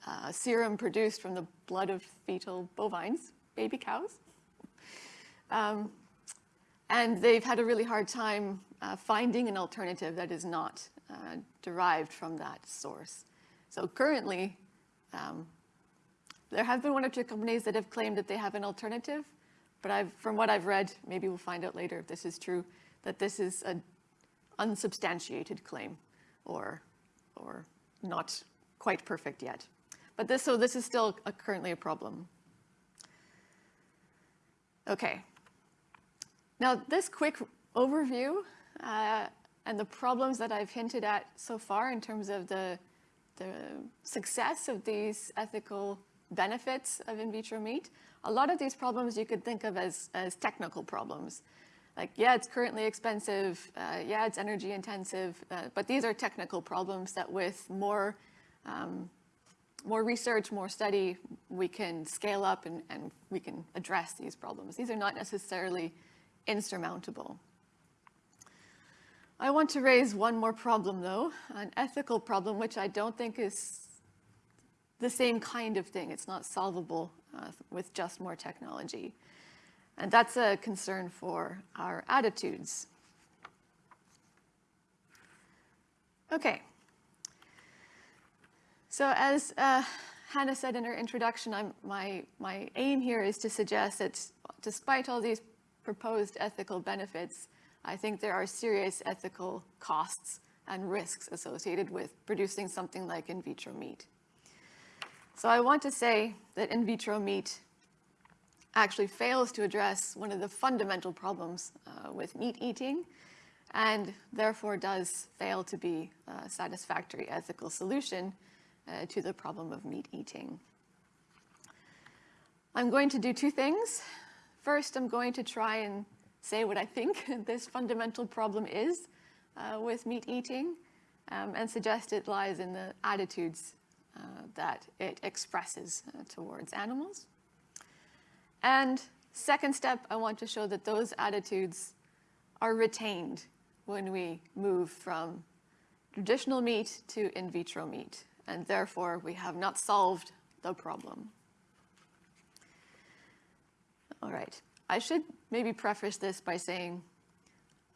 uh, serum produced from the blood of fetal bovines, baby cows. Um, and they've had a really hard time uh, finding an alternative that is not uh, derived from that source. So currently, um, there have been one or two companies that have claimed that they have an alternative, but I've, from what I've read, maybe we'll find out later if this is true, that this is an unsubstantiated claim or, or not quite perfect yet. But this, so this is still a, currently a problem. Okay. Now, this quick overview uh, and the problems that I've hinted at so far in terms of the, the success of these ethical benefits of in vitro meat, a lot of these problems you could think of as, as technical problems. Like, yeah, it's currently expensive, uh, yeah, it's energy intensive, uh, but these are technical problems that with more, um, more research, more study, we can scale up and, and we can address these problems. These are not necessarily insurmountable. I want to raise one more problem though, an ethical problem, which I don't think is the same kind of thing. It's not solvable uh, with just more technology. And that's a concern for our attitudes. Okay. So as uh, Hannah said in her introduction, I'm, my, my aim here is to suggest that despite all these proposed ethical benefits, I think there are serious ethical costs and risks associated with producing something like in vitro meat. So I want to say that in vitro meat actually fails to address one of the fundamental problems uh, with meat eating and therefore does fail to be a satisfactory ethical solution uh, to the problem of meat eating. I'm going to do two things. First, I'm going to try and say what I think this fundamental problem is uh, with meat eating um, and suggest it lies in the attitudes uh, that it expresses uh, towards animals. And second step, I want to show that those attitudes are retained when we move from traditional meat to in vitro meat, and therefore we have not solved the problem. All right. I should maybe preface this by saying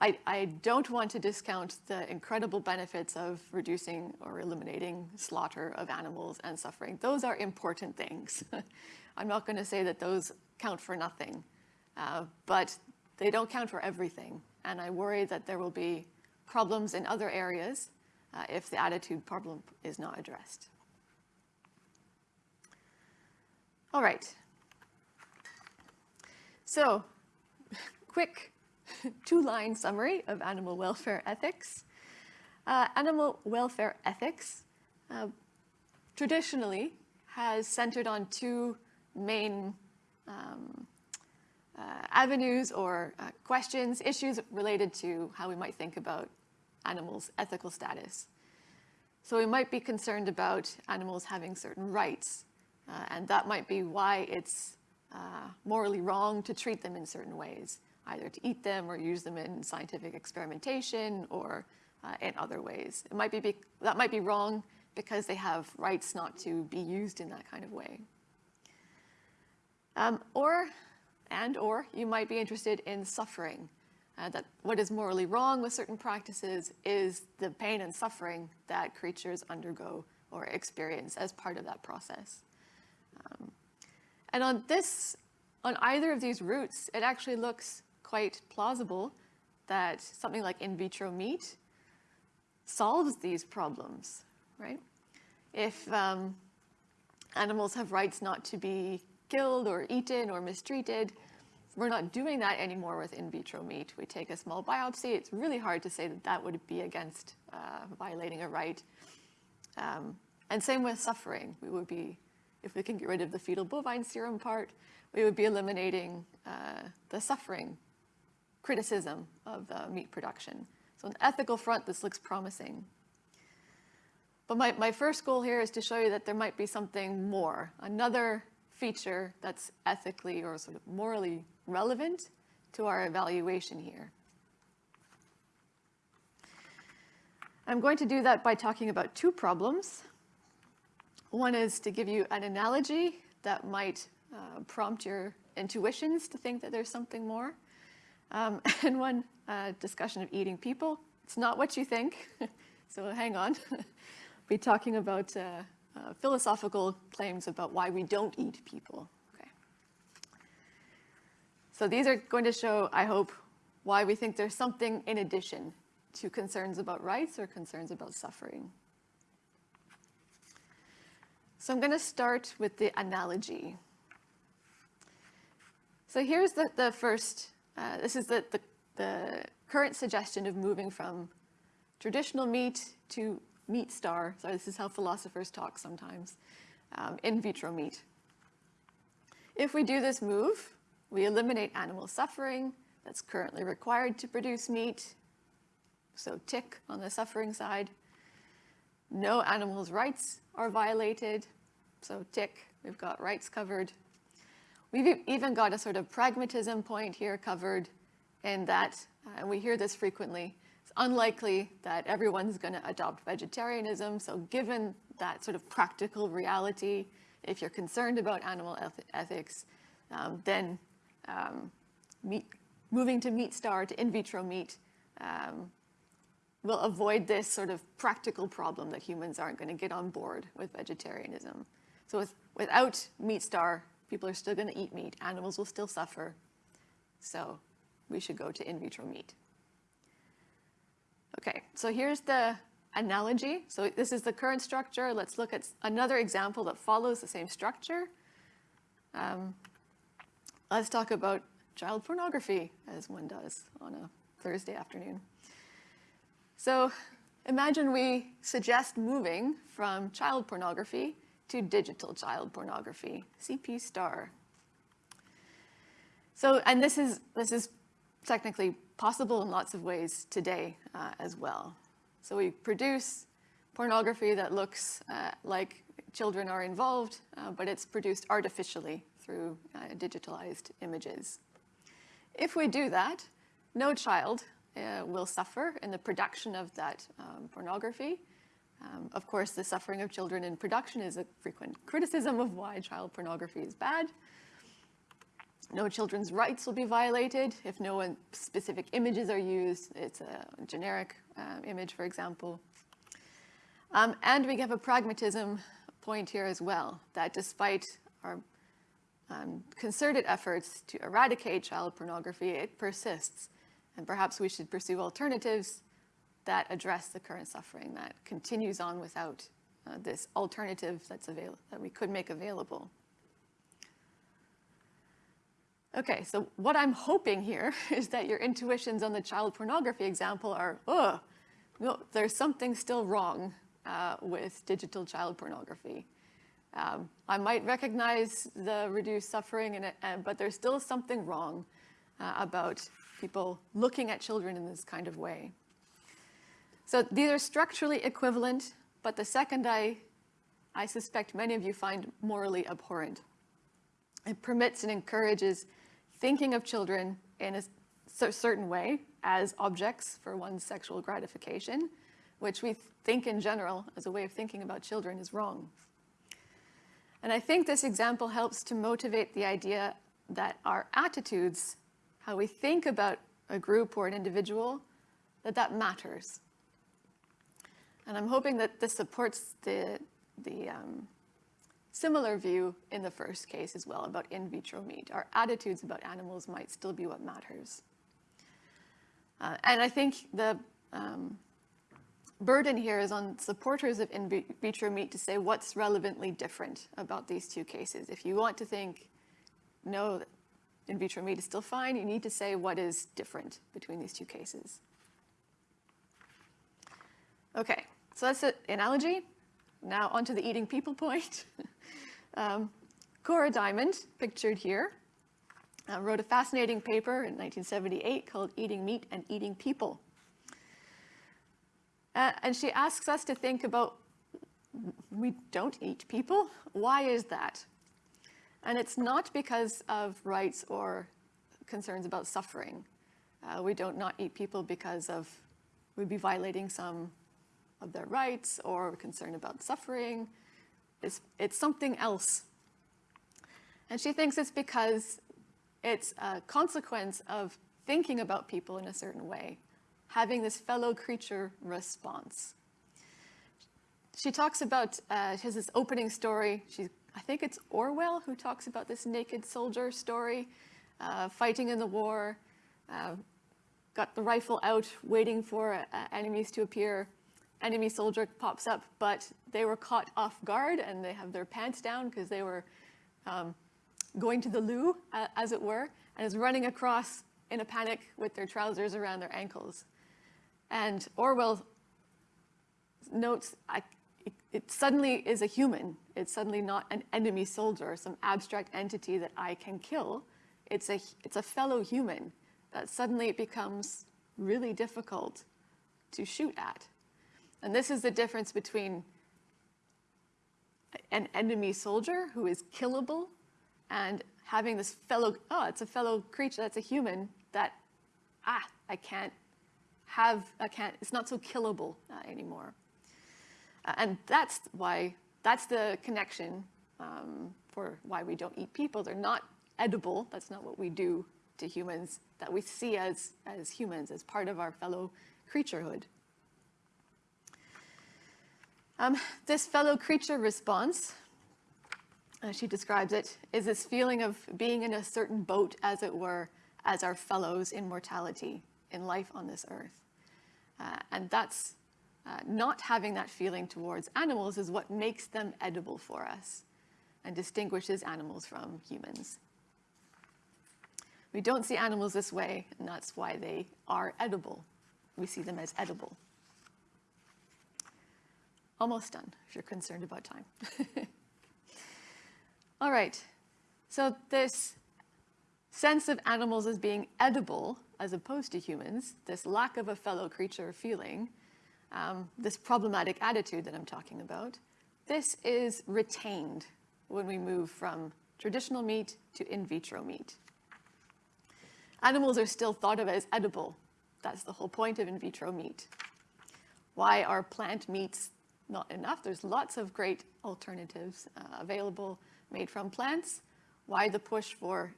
I, I, don't want to discount the incredible benefits of reducing or eliminating slaughter of animals and suffering. Those are important things. I'm not going to say that those count for nothing, uh, but they don't count for everything. And I worry that there will be problems in other areas uh, if the attitude problem is not addressed. All right, so, quick two-line summary of animal welfare ethics. Uh, animal welfare ethics uh, traditionally has centered on two main um, uh, avenues or uh, questions, issues related to how we might think about animals' ethical status. So we might be concerned about animals having certain rights, uh, and that might be why it's uh, morally wrong to treat them in certain ways, either to eat them or use them in scientific experimentation or uh, in other ways. It might be, that might be wrong because they have rights not to be used in that kind of way. Um, or, and or, you might be interested in suffering. Uh, that what is morally wrong with certain practices is the pain and suffering that creatures undergo or experience as part of that process. Um, and on this, on either of these routes, it actually looks quite plausible that something like in vitro meat solves these problems, right? If um, animals have rights not to be killed or eaten or mistreated, we're not doing that anymore with in vitro meat. We take a small biopsy. It's really hard to say that that would be against uh, violating a right. Um, and same with suffering. We would be if we can get rid of the fetal bovine serum part, we would be eliminating uh, the suffering criticism of uh, meat production. So on the ethical front, this looks promising. But my, my first goal here is to show you that there might be something more, another feature that's ethically or sort of morally relevant to our evaluation here. I'm going to do that by talking about two problems. One is to give you an analogy that might uh, prompt your intuitions to think that there's something more. Um, and one uh, discussion of eating people. It's not what you think, so hang on. be talking about uh, uh, philosophical claims about why we don't eat people. Okay. So these are going to show, I hope, why we think there's something in addition to concerns about rights or concerns about suffering. So I'm going to start with the analogy. So here's the, the first, uh, this is the, the, the current suggestion of moving from traditional meat to meat star. So this is how philosophers talk sometimes, um, in vitro meat. If we do this move, we eliminate animal suffering that's currently required to produce meat. So tick on the suffering side. No animals' rights are violated. So tick, we've got rights covered. We've even got a sort of pragmatism point here covered in that, uh, and we hear this frequently, it's unlikely that everyone's going to adopt vegetarianism. So given that sort of practical reality, if you're concerned about animal eth ethics, um, then um, meat, moving to meat star, to in vitro meat, um, will avoid this sort of practical problem that humans aren't going to get on board with vegetarianism. So with, without meat star, people are still going to eat meat. Animals will still suffer. So we should go to in vitro meat. Okay, so here's the analogy. So this is the current structure. Let's look at another example that follows the same structure. Um, let's talk about child pornography, as one does on a Thursday afternoon. So imagine we suggest moving from child pornography to digital child pornography, CP star. So, and this is, this is technically possible in lots of ways today uh, as well. So we produce pornography that looks uh, like children are involved, uh, but it's produced artificially through uh, digitalized images. If we do that, no child uh, will suffer in the production of that um, pornography. Um, of course, the suffering of children in production is a frequent criticism of why child pornography is bad. No children's rights will be violated if no specific images are used. It's a generic uh, image, for example. Um, and we have a pragmatism point here as well, that despite our um, concerted efforts to eradicate child pornography, it persists. And perhaps we should pursue alternatives that address the current suffering that continues on without uh, this alternative that's available that we could make available. Okay, so what I'm hoping here is that your intuitions on the child pornography example are, oh, no, there's something still wrong uh, with digital child pornography. Um, I might recognize the reduced suffering, in it, uh, but there's still something wrong uh, about people looking at children in this kind of way. So these are structurally equivalent, but the second I, I suspect many of you find morally abhorrent. It permits and encourages thinking of children in a certain way as objects for one's sexual gratification, which we think in general as a way of thinking about children is wrong. And I think this example helps to motivate the idea that our attitudes, how we think about a group or an individual, that that matters. And I'm hoping that this supports the, the um, similar view in the first case as well about in vitro meat. Our attitudes about animals might still be what matters. Uh, and I think the um, burden here is on supporters of in vitro meat to say what's relevantly different about these two cases. If you want to think, no, in vitro meat is still fine, you need to say what is different between these two cases. Okay, so that's the analogy. Now onto the eating people point. um, Cora Diamond, pictured here, uh, wrote a fascinating paper in 1978 called Eating Meat and Eating People. Uh, and she asks us to think about, we don't eat people. Why is that? And it's not because of rights or concerns about suffering. Uh, we don't not eat people because of, we'd be violating some of their rights or concern about suffering. It's, it's something else. And she thinks it's because it's a consequence of thinking about people in a certain way, having this fellow creature response. She talks about, uh, she has this opening story. She, I think it's Orwell who talks about this naked soldier story, uh, fighting in the war, uh, got the rifle out, waiting for uh, enemies to appear, enemy soldier pops up, but they were caught off guard and they have their pants down because they were um, going to the loo, as it were, and is running across in a panic with their trousers around their ankles. And Orwell notes I, it, it, suddenly is a human. It's suddenly not an enemy soldier, some abstract entity that I can kill. It's a, it's a fellow human that suddenly it becomes really difficult to shoot at. And this is the difference between an enemy soldier who is killable and having this fellow, oh, it's a fellow creature, that's a human that, ah, I can't have, I can't, it's not so killable uh, anymore. Uh, and that's why, that's the connection um, for why we don't eat people. They're not edible, that's not what we do to humans, that we see as, as humans, as part of our fellow creaturehood. Um, this fellow creature response, as she describes it, is this feeling of being in a certain boat, as it were, as our fellows in mortality, in life on this earth. Uh, and that's uh, not having that feeling towards animals is what makes them edible for us and distinguishes animals from humans. We don't see animals this way, and that's why they are edible. We see them as edible. Almost done, if you're concerned about time. All right, so this sense of animals as being edible as opposed to humans, this lack of a fellow creature feeling, um, this problematic attitude that I'm talking about, this is retained when we move from traditional meat to in vitro meat. Animals are still thought of as edible. That's the whole point of in vitro meat. Why are plant meats not enough? There's lots of great alternatives uh, available made from plants. Why the push for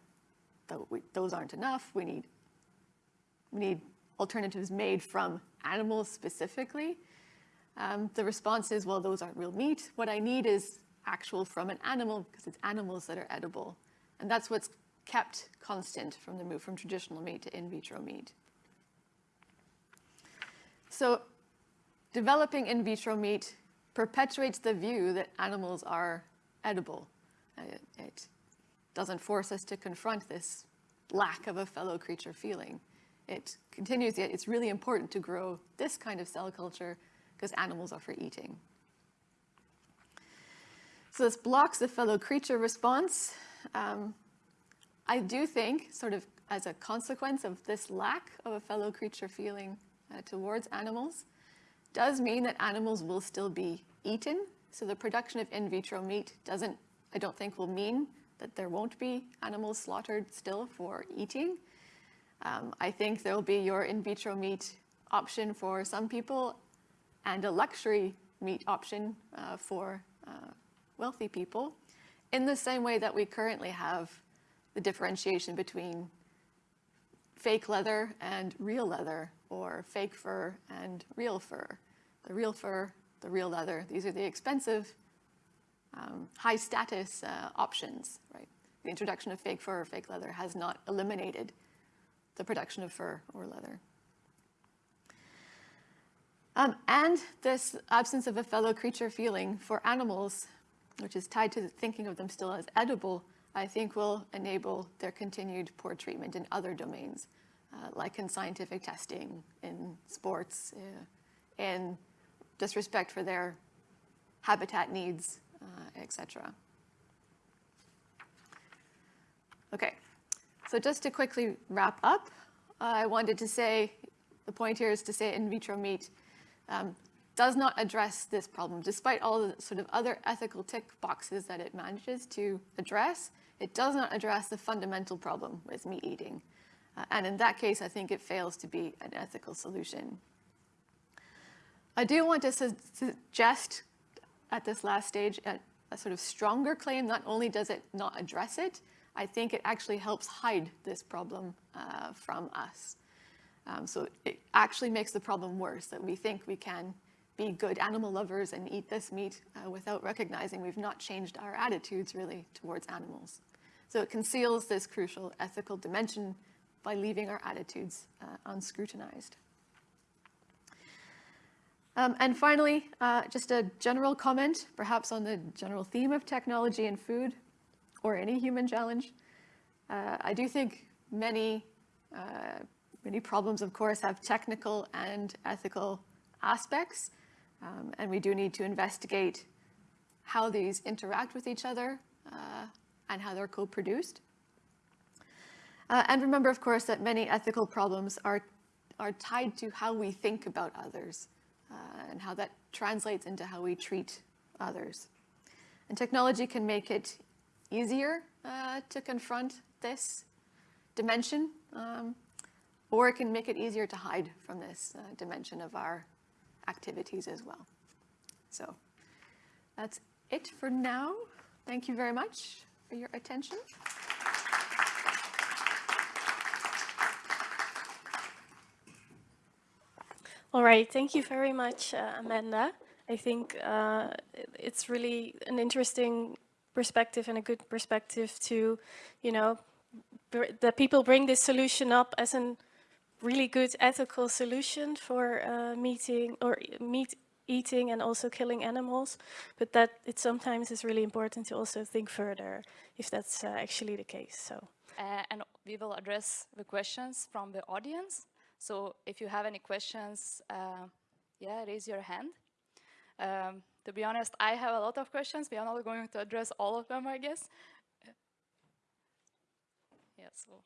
those aren't enough? We need, we need alternatives made from animals specifically. Um, the response is, well, those aren't real meat. What I need is actual from an animal because it's animals that are edible. And that's what's kept constant from the move from traditional meat to in vitro meat. So developing in vitro meat perpetuates the view that animals are edible. It, it, doesn't force us to confront this lack of a fellow creature feeling. It continues, yet it's really important to grow this kind of cell culture because animals are for eating. So this blocks the fellow creature response. Um, I do think, sort of as a consequence of this lack of a fellow creature feeling uh, towards animals, does mean that animals will still be eaten. So the production of in vitro meat doesn't, I don't think, will mean that there won't be animals slaughtered still for eating. Um, I think there will be your in vitro meat option for some people and a luxury meat option uh, for uh, wealthy people in the same way that we currently have the differentiation between fake leather and real leather, or fake fur and real fur. The real fur, the real leather, these are the expensive, um, high status uh, options, right? The introduction of fake fur or fake leather has not eliminated the production of fur or leather. Um, and this absence of a fellow creature feeling for animals, which is tied to thinking of them still as edible, I think will enable their continued poor treatment in other domains, uh, like in scientific testing, in sports, uh, in disrespect for their habitat needs, uh, etc. Okay, so just to quickly wrap up, I wanted to say, the point here is to say in vitro meat um, does not address this problem, despite all the sort of other ethical tick boxes that it manages to address. It does not address the fundamental problem with meat eating. Uh, and in that case, I think it fails to be an ethical solution. I do want to su suggest at this last stage a, a sort of stronger claim. Not only does it not address it, I think it actually helps hide this problem uh, from us. Um, so it actually makes the problem worse, that we think we can be good animal lovers and eat this meat uh, without recognizing we've not changed our attitudes really towards animals. So it conceals this crucial ethical dimension by leaving our attitudes uh, unscrutinized. Um, and finally, uh, just a general comment, perhaps on the general theme of technology and food, or any human challenge. Uh, I do think many, uh, many problems, of course, have technical and ethical aspects, um, and we do need to investigate how these interact with each other uh, and how they're co-produced. Uh, and remember, of course, that many ethical problems are, are tied to how we think about others uh, and how that translates into how we treat others. And technology can make it easier uh, to confront this dimension, um, or it can make it easier to hide from this uh, dimension of our activities as well. So that's it for now. Thank you very much for your attention. All right, thank you very much, uh, Amanda. I think uh, it's really an interesting perspective and a good perspective to, you know, that people bring this solution up as a really good ethical solution for uh, meeting or meat eating and also killing animals, but that it sometimes is really important to also think further if that's uh, actually the case. So. Uh, and we will address the questions from the audience. So if you have any questions, uh, yeah, raise your hand. Um, to be honest, I have a lot of questions. We are not going to address all of them, I guess. Yeah, so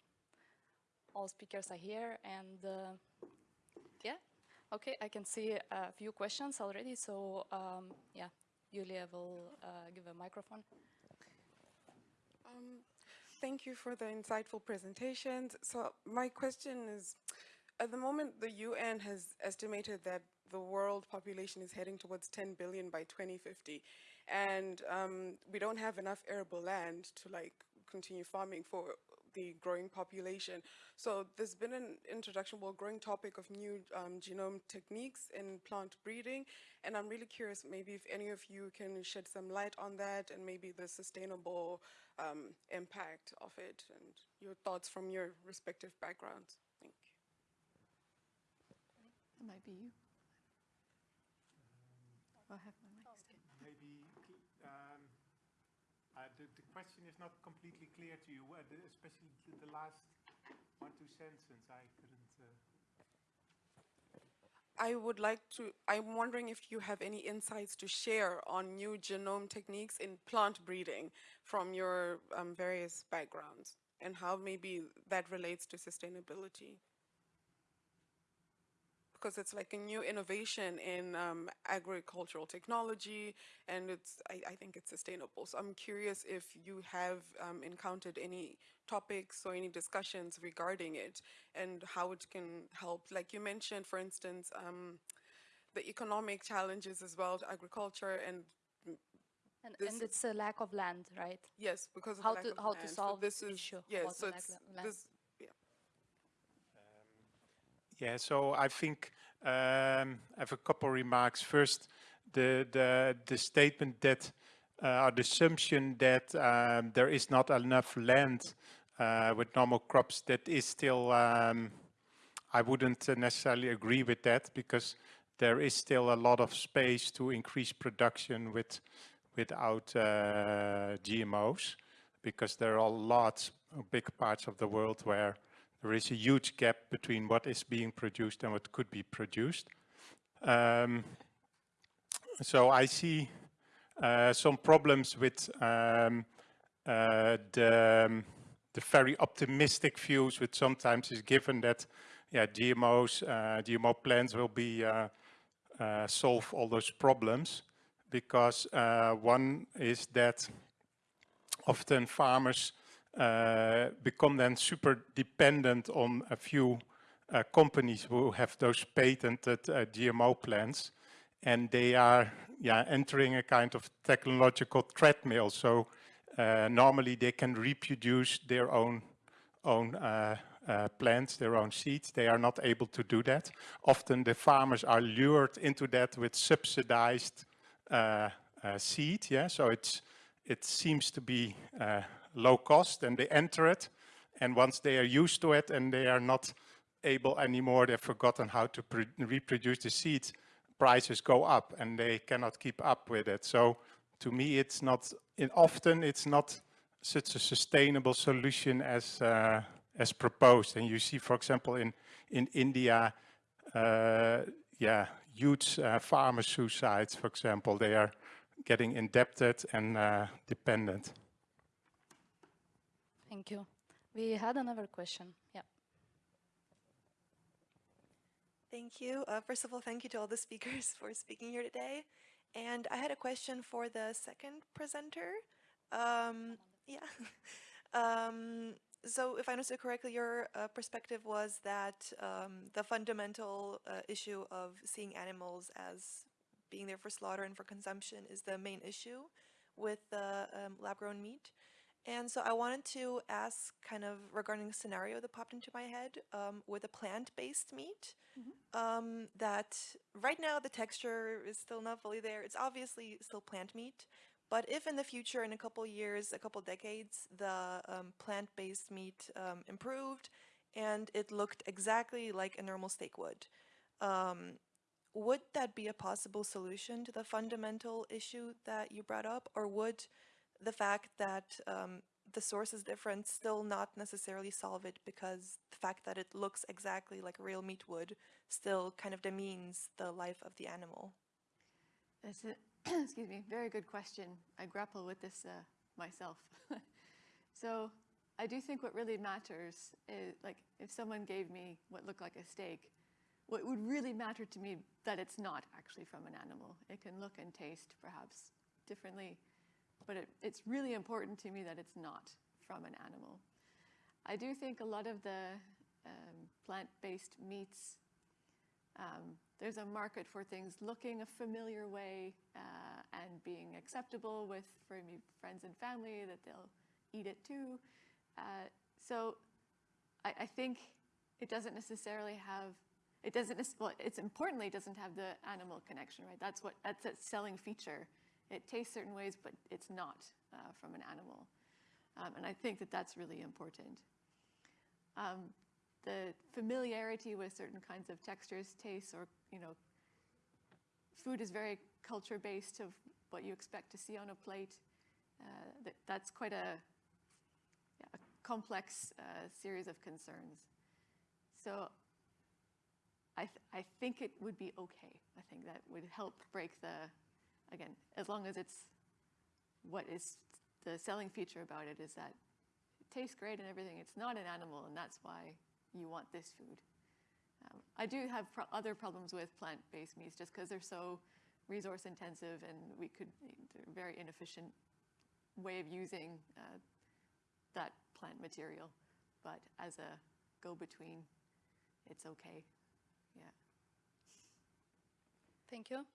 all speakers are here and uh, yeah, okay, I can see a few questions already. So um, yeah, Julia will uh, give a microphone. Um, thank you for the insightful presentations. So my question is, at the moment, the UN has estimated that the world population is heading towards 10 billion by 2050. And um, we don't have enough arable land to like continue farming for the growing population. So there's been an introduction, well, growing topic of new um, genome techniques in plant breeding. And I'm really curious, maybe if any of you can shed some light on that and maybe the sustainable um, impact of it and your thoughts from your respective backgrounds. Thank you. That might be you. I'll have my mic still. Maybe um, uh, the, the question is not completely clear to you, uh, the, especially the, the, last one, two sentences. I couldn't. Uh... I would like to, I'm wondering if you have any insights to share on new genome techniques in plant breeding from your um, various backgrounds and how maybe that relates to sustainability because it's like a new innovation in um, agricultural technology and it's I, I, think it's sustainable. So I'm curious if you have um, encountered any topics or any discussions regarding it and how it can help. Like you mentioned, for instance, um, the economic challenges as well to agriculture and and, and, it's a lack of land, right? Yes, because how to how land. to solve so this is, issue. Yes, so this yeah, so I think um, I have a couple remarks. First, the the the statement that uh, or the assumption that um, there is not enough land uh, with normal crops that is still um, I wouldn't necessarily agree with that because there is still a lot of space to increase production with without uh, GMOs because there are lots big parts of the world where there is a huge gap between what is being produced and what could be produced. Um, so I see uh, some problems with um, uh, the, um, the very optimistic views which sometimes is given that yeah, GMOs, uh, GMO plants will be uh, uh, solve all those problems because uh, one is that often farmers become then super dependent on a few uh, companies who have those patented uh, GMO plants and they are yeah, entering a kind of technological treadmill. So uh, normally they can reproduce their own, own uh, uh, plants, their own seeds. They are not able to do that. Often the farmers are lured into that with subsidized seed. Yeah, so it's, it seems to be low cost and they enter it. And once they are used to it and they are not able anymore, they've forgotten how to reproduce the seeds, prices go up and they cannot keep up with it. So to me, it's not, often it's not such a sustainable solution as, uh, as proposed. And you see, for example, in, in India, uh, yeah, huge uh, farmer suicides, for example, they are getting indebted and uh, dependent. Thank you. We had another question. Yeah. Thank you. Uh, first of all, thank you to all the speakers for speaking here today. And I had a question for the second presenter. Um, yeah. um, so if I understood correctly, your uh, perspective was that um, the fundamental uh, issue of seeing animals as being there for slaughter and for consumption is the main issue with the um, lab-grown meat. And so I wanted to ask kind of regarding a scenario that popped into my head um, with a plant-based meat mm -hmm. um, that right now the texture is still not fully there. It's obviously still plant meat, but if in the future, in a couple years, a couple decades, the um, plant-based meat um, improved and it looked exactly like a normal steak would, um, would that be a possible solution to the fundamental issue that you brought up? Or would the fact that um, the source is different still not necessarily solve it because the fact that it looks exactly like real meat would still kind of demeans the life of the animal? That's a, excuse me, very good question. I grapple with this uh, myself. so I do think what really matters is like if someone gave me what looked like a steak, what would really matter to me that it's not actually from an animal. It can look and taste perhaps differently but it, it's really important to me that it's not from an animal. I do think a lot of the um, plant-based meats, um, there's a market for things looking a familiar way uh, and being acceptable with for me, friends and family that they'll eat it too. Uh, so I, I, think it doesn't necessarily have, it doesn't, well, it's importantly, it doesn't have the animal connection, right? That's what, that's a selling feature it tastes certain ways, but it's not uh, from an animal. Um, and I think that that's really important. Um, the familiarity with certain kinds of textures, tastes, or, you know, food is very culture-based of what you expect to see on a plate. Uh, that, that's quite a, yeah, a complex uh, series of concerns. So I, th I think it would be okay. I think that would help break the again, as long as it's what is the selling feature about it is that it tastes great and everything. It's not an animal, and that's why you want this food. Um, I do have pro other problems with plant-based meats just because they're so resource intensive and we could, they're very inefficient way of using uh, that plant material. But as a go-between, it's okay, yeah. Thank you.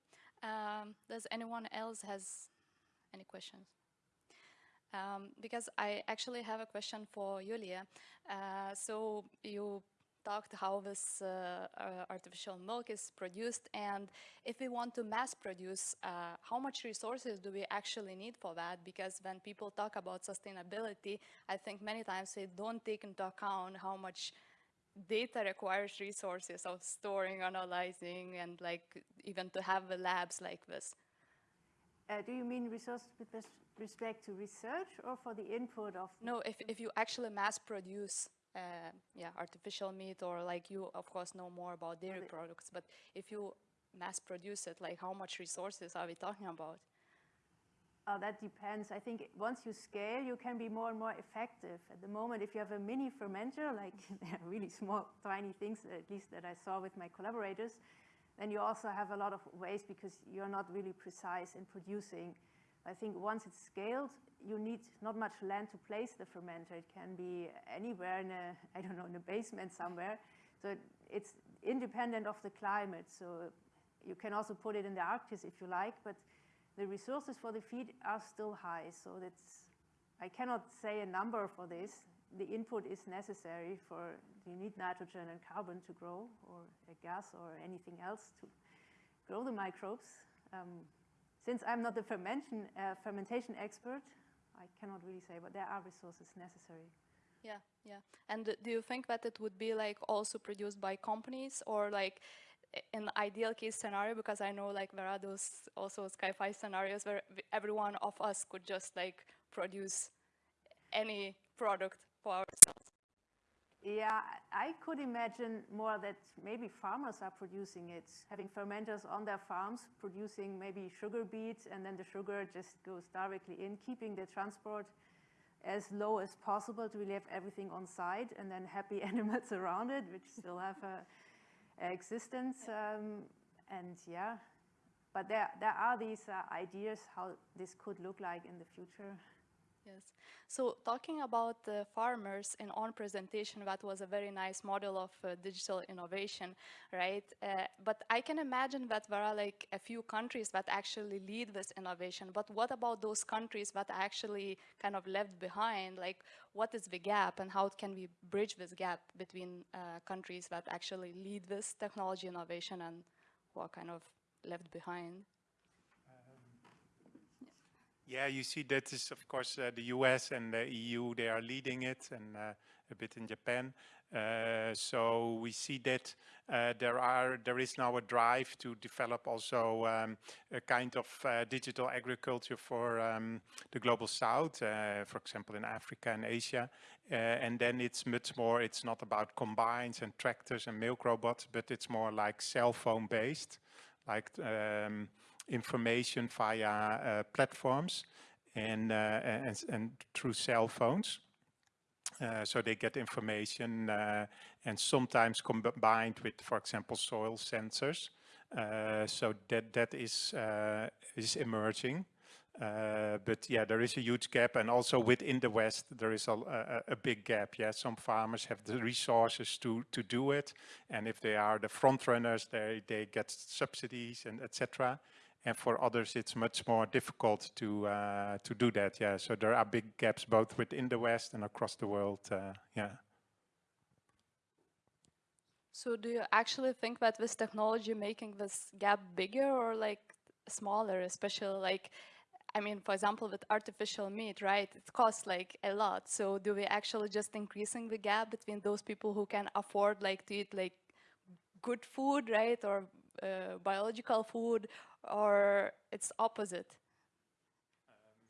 Um, does anyone else has any questions? Um, because I actually have a question for Julia. Uh, so you talked how this uh, uh, artificial milk is produced and if we want to mass produce, uh, how much resources do we actually need for that? Because when people talk about sustainability, I think many times they don't take into account how much data requires resources of storing, analyzing, and like even to have the labs like this. Uh, do you mean resources with respect to research or for the input of? No, if, if you actually mass produce uh, yeah, artificial meat or like you of course know more about dairy products, but if you mass produce it, like how much resources are we talking about? Uh, that depends. I think once you scale, you can be more and more effective. At the moment, if you have a mini fermenter, like really small, tiny things, at least that I saw with my collaborators, then you also have a lot of waste because you're not really precise in producing. I think once it's scaled, you need not much land to place the fermenter. It can be anywhere in a, I don't know, in a basement somewhere. So it's independent of the climate. So you can also put it in the Arctic if you like, but the resources for the feed are still high, so that's, I cannot say a number for this. The input is necessary for, you need nitrogen and carbon to grow, or a gas or anything else to grow the microbes. Um, since I'm not the fermentation, uh, fermentation expert, I cannot really say, but there are resources necessary. Yeah, yeah. And do you think that it would be like also produced by companies or like in the ideal case scenario, because I know like there are those also sci-fi scenarios where every one of us could just like produce any product for ourselves. Yeah, I could imagine more that maybe farmers are producing it, having fermenters on their farms, producing maybe sugar beets, and then the sugar just goes directly in, keeping the transport as low as possible to really have everything on site, and then happy animals around it, which still have a existence. Um, and yeah, but there, there are these uh, ideas how this could look like in the future. Yes. So talking about the farmers in on presentation, that was a very nice model of uh, digital innovation, right? Uh, but I can imagine that there are like a few countries that actually lead this innovation. But what about those countries that actually kind of left behind? Like what is the gap and how can we bridge this gap between uh, countries that actually lead this technology innovation and who are kind of left behind? Yeah, you see that is of course uh, the US and the EU, they are leading it and uh, a bit in Japan. Uh, so we see that uh, there are there is now a drive to develop also um, a kind of uh, digital agriculture for um, the global south, uh, for example in Africa and Asia. and then it's much more, it's not about combines and tractors and milk robots, but it's more like cell phone based, like um, information via uh, platforms and, uh, and, and through cell phones. Uh, so they get information uh, and sometimes combined with, for example, soil sensors. Uh, so that that is uh, is emerging. but yeah, there is a huge gap, and also within the West, there is a, a, a, big gap. Yeah, some farmers have the resources to to do it, and if they are the front runners, they they get subsidies and etc and for others it's much more difficult to uh, to do that. Yeah, so there are big gaps both within the West and across the world. Uh, yeah. So do you actually think that this technology making this gap bigger or like smaller, especially like, I mean, for example, with artificial meat, right? It costs like a lot. So do we actually just increasing the gap between those people who can afford like to eat like good food, right? Or uh, biological food or it's opposite? Um,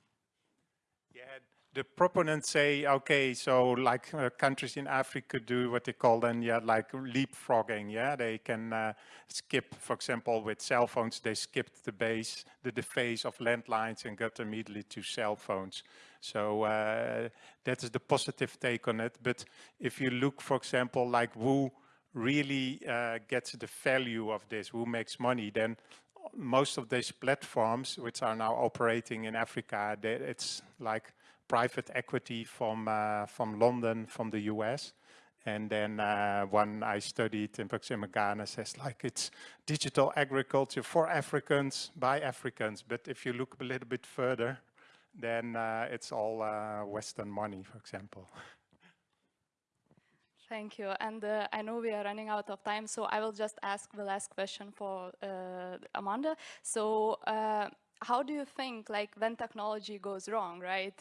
yeah, the proponents say, okay, so like uh, countries in Africa do what they call then, yeah, like leapfrogging, yeah, they can uh, skip, for example, with cell phones, they skipped the base, the, the phase of landlines and got immediately to cell phones. So uh, that is the positive take on it. But if you look, for example, like who really uh, gets the value of this, who makes money, then most of these platforms which are now operating in Africa, they, it's like private equity from uh, from London, from the US. And then uh, one I studied in Proxima Ghana says like it's digital agriculture for Africans by Africans. But if you look a little bit further, then uh, it's all uh, Western money, for example. Thank you. And uh, I know we are running out of time, so I will just ask the last question for uh, Amanda. So uh, how do you think, like, when technology goes wrong, right?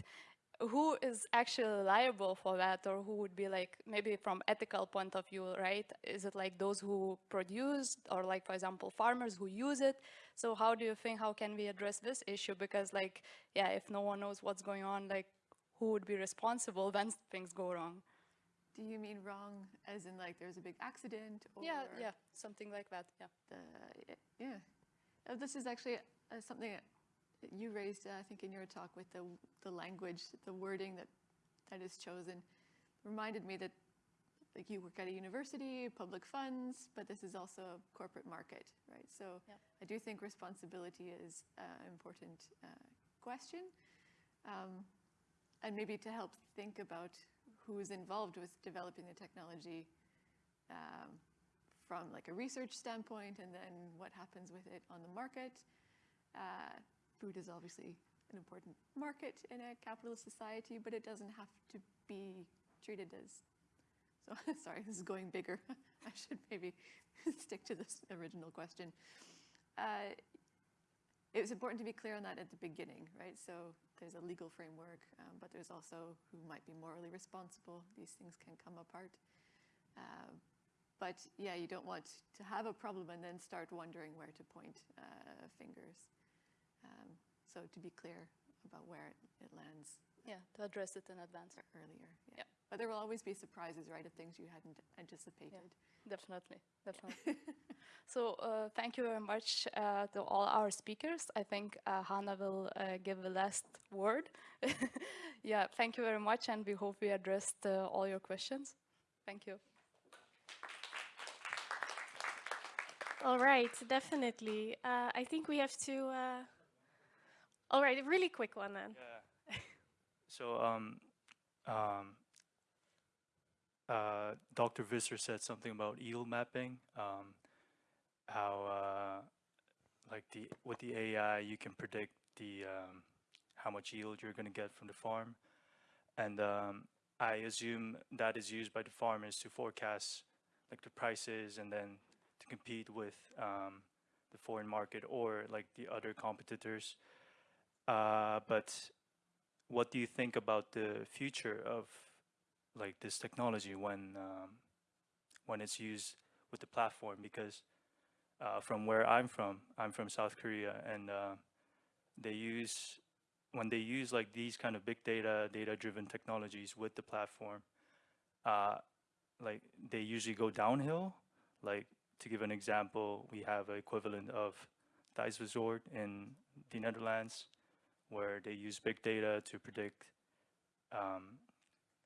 Who is actually liable for that, or who would be like, maybe from ethical point of view, right? Is it like those who produce, or like, for example, farmers who use it? So how do you think, how can we address this issue? Because like, yeah, if no one knows what's going on, like, who would be responsible when things go wrong? Do you mean wrong as in like there's a big accident? Or yeah, yeah, something like that, yeah. The, yeah. Uh, this is actually uh, something that you raised, uh, I think, in your talk with the, the language, the wording that, that is chosen. Reminded me that like you work at a university, public funds, but this is also a corporate market, right? So yeah. I do think responsibility is an important uh, question. Um, and maybe to help think about who is involved with developing the technology um, from like a research standpoint and then what happens with it on the market. Uh, food is obviously an important market in a capitalist society, but it doesn't have to be treated as, so sorry, this is going bigger. I should maybe stick to this original question. Uh, it was important to be clear on that at the beginning, right? So there's a legal framework, um, but there's also who might be morally responsible. These things can come apart. Uh, but yeah, you don't want to have a problem and then start wondering where to point uh, fingers. Um, so to be clear about where it, it, lands. Yeah, to address it in advance. Earlier, yeah. yeah. But there will always be surprises, right, of things you hadn't anticipated. Yeah, definitely, definitely. so uh, thank you very much uh, to all our speakers. I think uh, Hannah will uh, give the last word. yeah, thank you very much, and we hope we addressed uh, all your questions. Thank you. All right, definitely. Uh, I think we have to. Uh, all right, a really quick one then. Yeah. so, um, um, uh, Dr. Visser said something about yield mapping. Um, how, uh, like the with the AI, you can predict the um, how much yield you're going to get from the farm, and um, I assume that is used by the farmers to forecast like the prices and then to compete with um, the foreign market or like the other competitors. Uh, but what do you think about the future of like this technology when um, when it's used with the platform? Because uh, from where I'm from, I'm from South Korea, and uh, they use when they use like these kind of big data, data-driven technologies with the platform, uh, like they usually go downhill. Like to give an example, we have an equivalent of Thuisbezorgd in the Netherlands, where they use big data to predict um,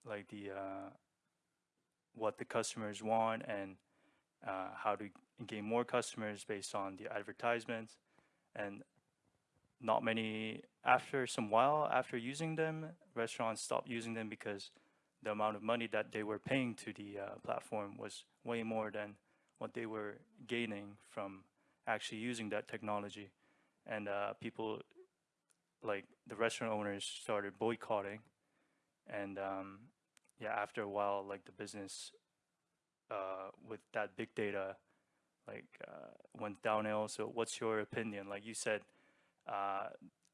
like the uh, what the customers want and uh, how to gain more customers based on the advertisements and not many after some while after using them restaurants stopped using them because the amount of money that they were paying to the uh, platform was way more than what they were gaining from actually using that technology. And uh, people, like the restaurant owners, started boycotting. And um, yeah, after a while, like the business uh, with that big data, like uh, went downhill. So, what's your opinion? Like you said, uh,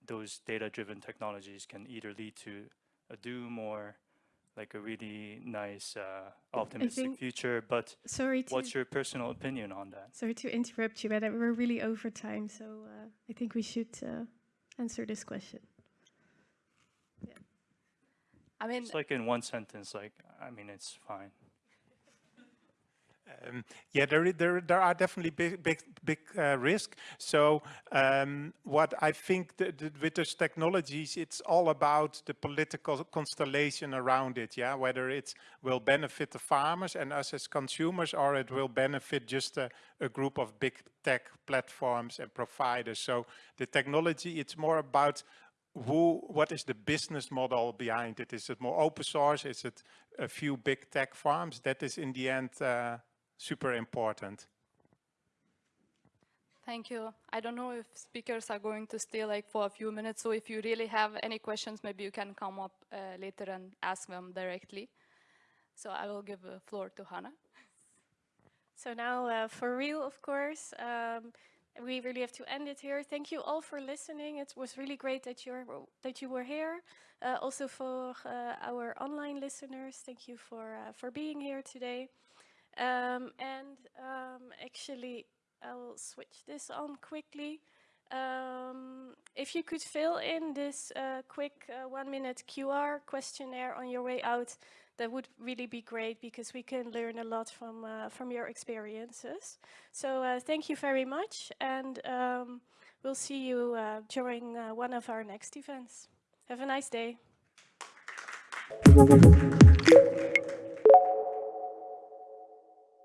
those data-driven technologies can either lead to a doom or like a really nice, uh, optimistic future. But sorry what's your personal opinion on that? Sorry to interrupt you, but we're really over time, so uh, I think we should uh, answer this question. Yeah. I mean, it's like in one sentence. Like, I mean, it's fine. Um, yeah, there, there, there are definitely big, big, big uh, risk. So um, what I think that, that with those technologies, it's all about the political constellation around it. Yeah, whether it will benefit the farmers and us as consumers, or it will benefit just a, a group of big tech platforms and providers. So the technology, it's more about who, what is the business model behind it? Is it more open source? Is it a few big tech farms? That is in the end uh, super important. Thank you. I don't know if speakers are going to stay like for a few minutes, so if you really have any questions, maybe you can come up uh, later and ask them directly. So I will give the floor to Hannah. So now, uh, for real, of course, um, we really have to end it here. Thank you all for listening. It was really great that you that you were here. Uh, also for uh, our online listeners, thank you for uh, for being here today. Um, and um, actually, I will switch this on quickly. Um, if you could fill in this uh, quick uh, one minute QR questionnaire on your way out, that would really be great because we can learn a lot from, uh, from your experiences. So uh, thank you very much and um, we'll see you uh, during uh, one of our next events. Have a nice day.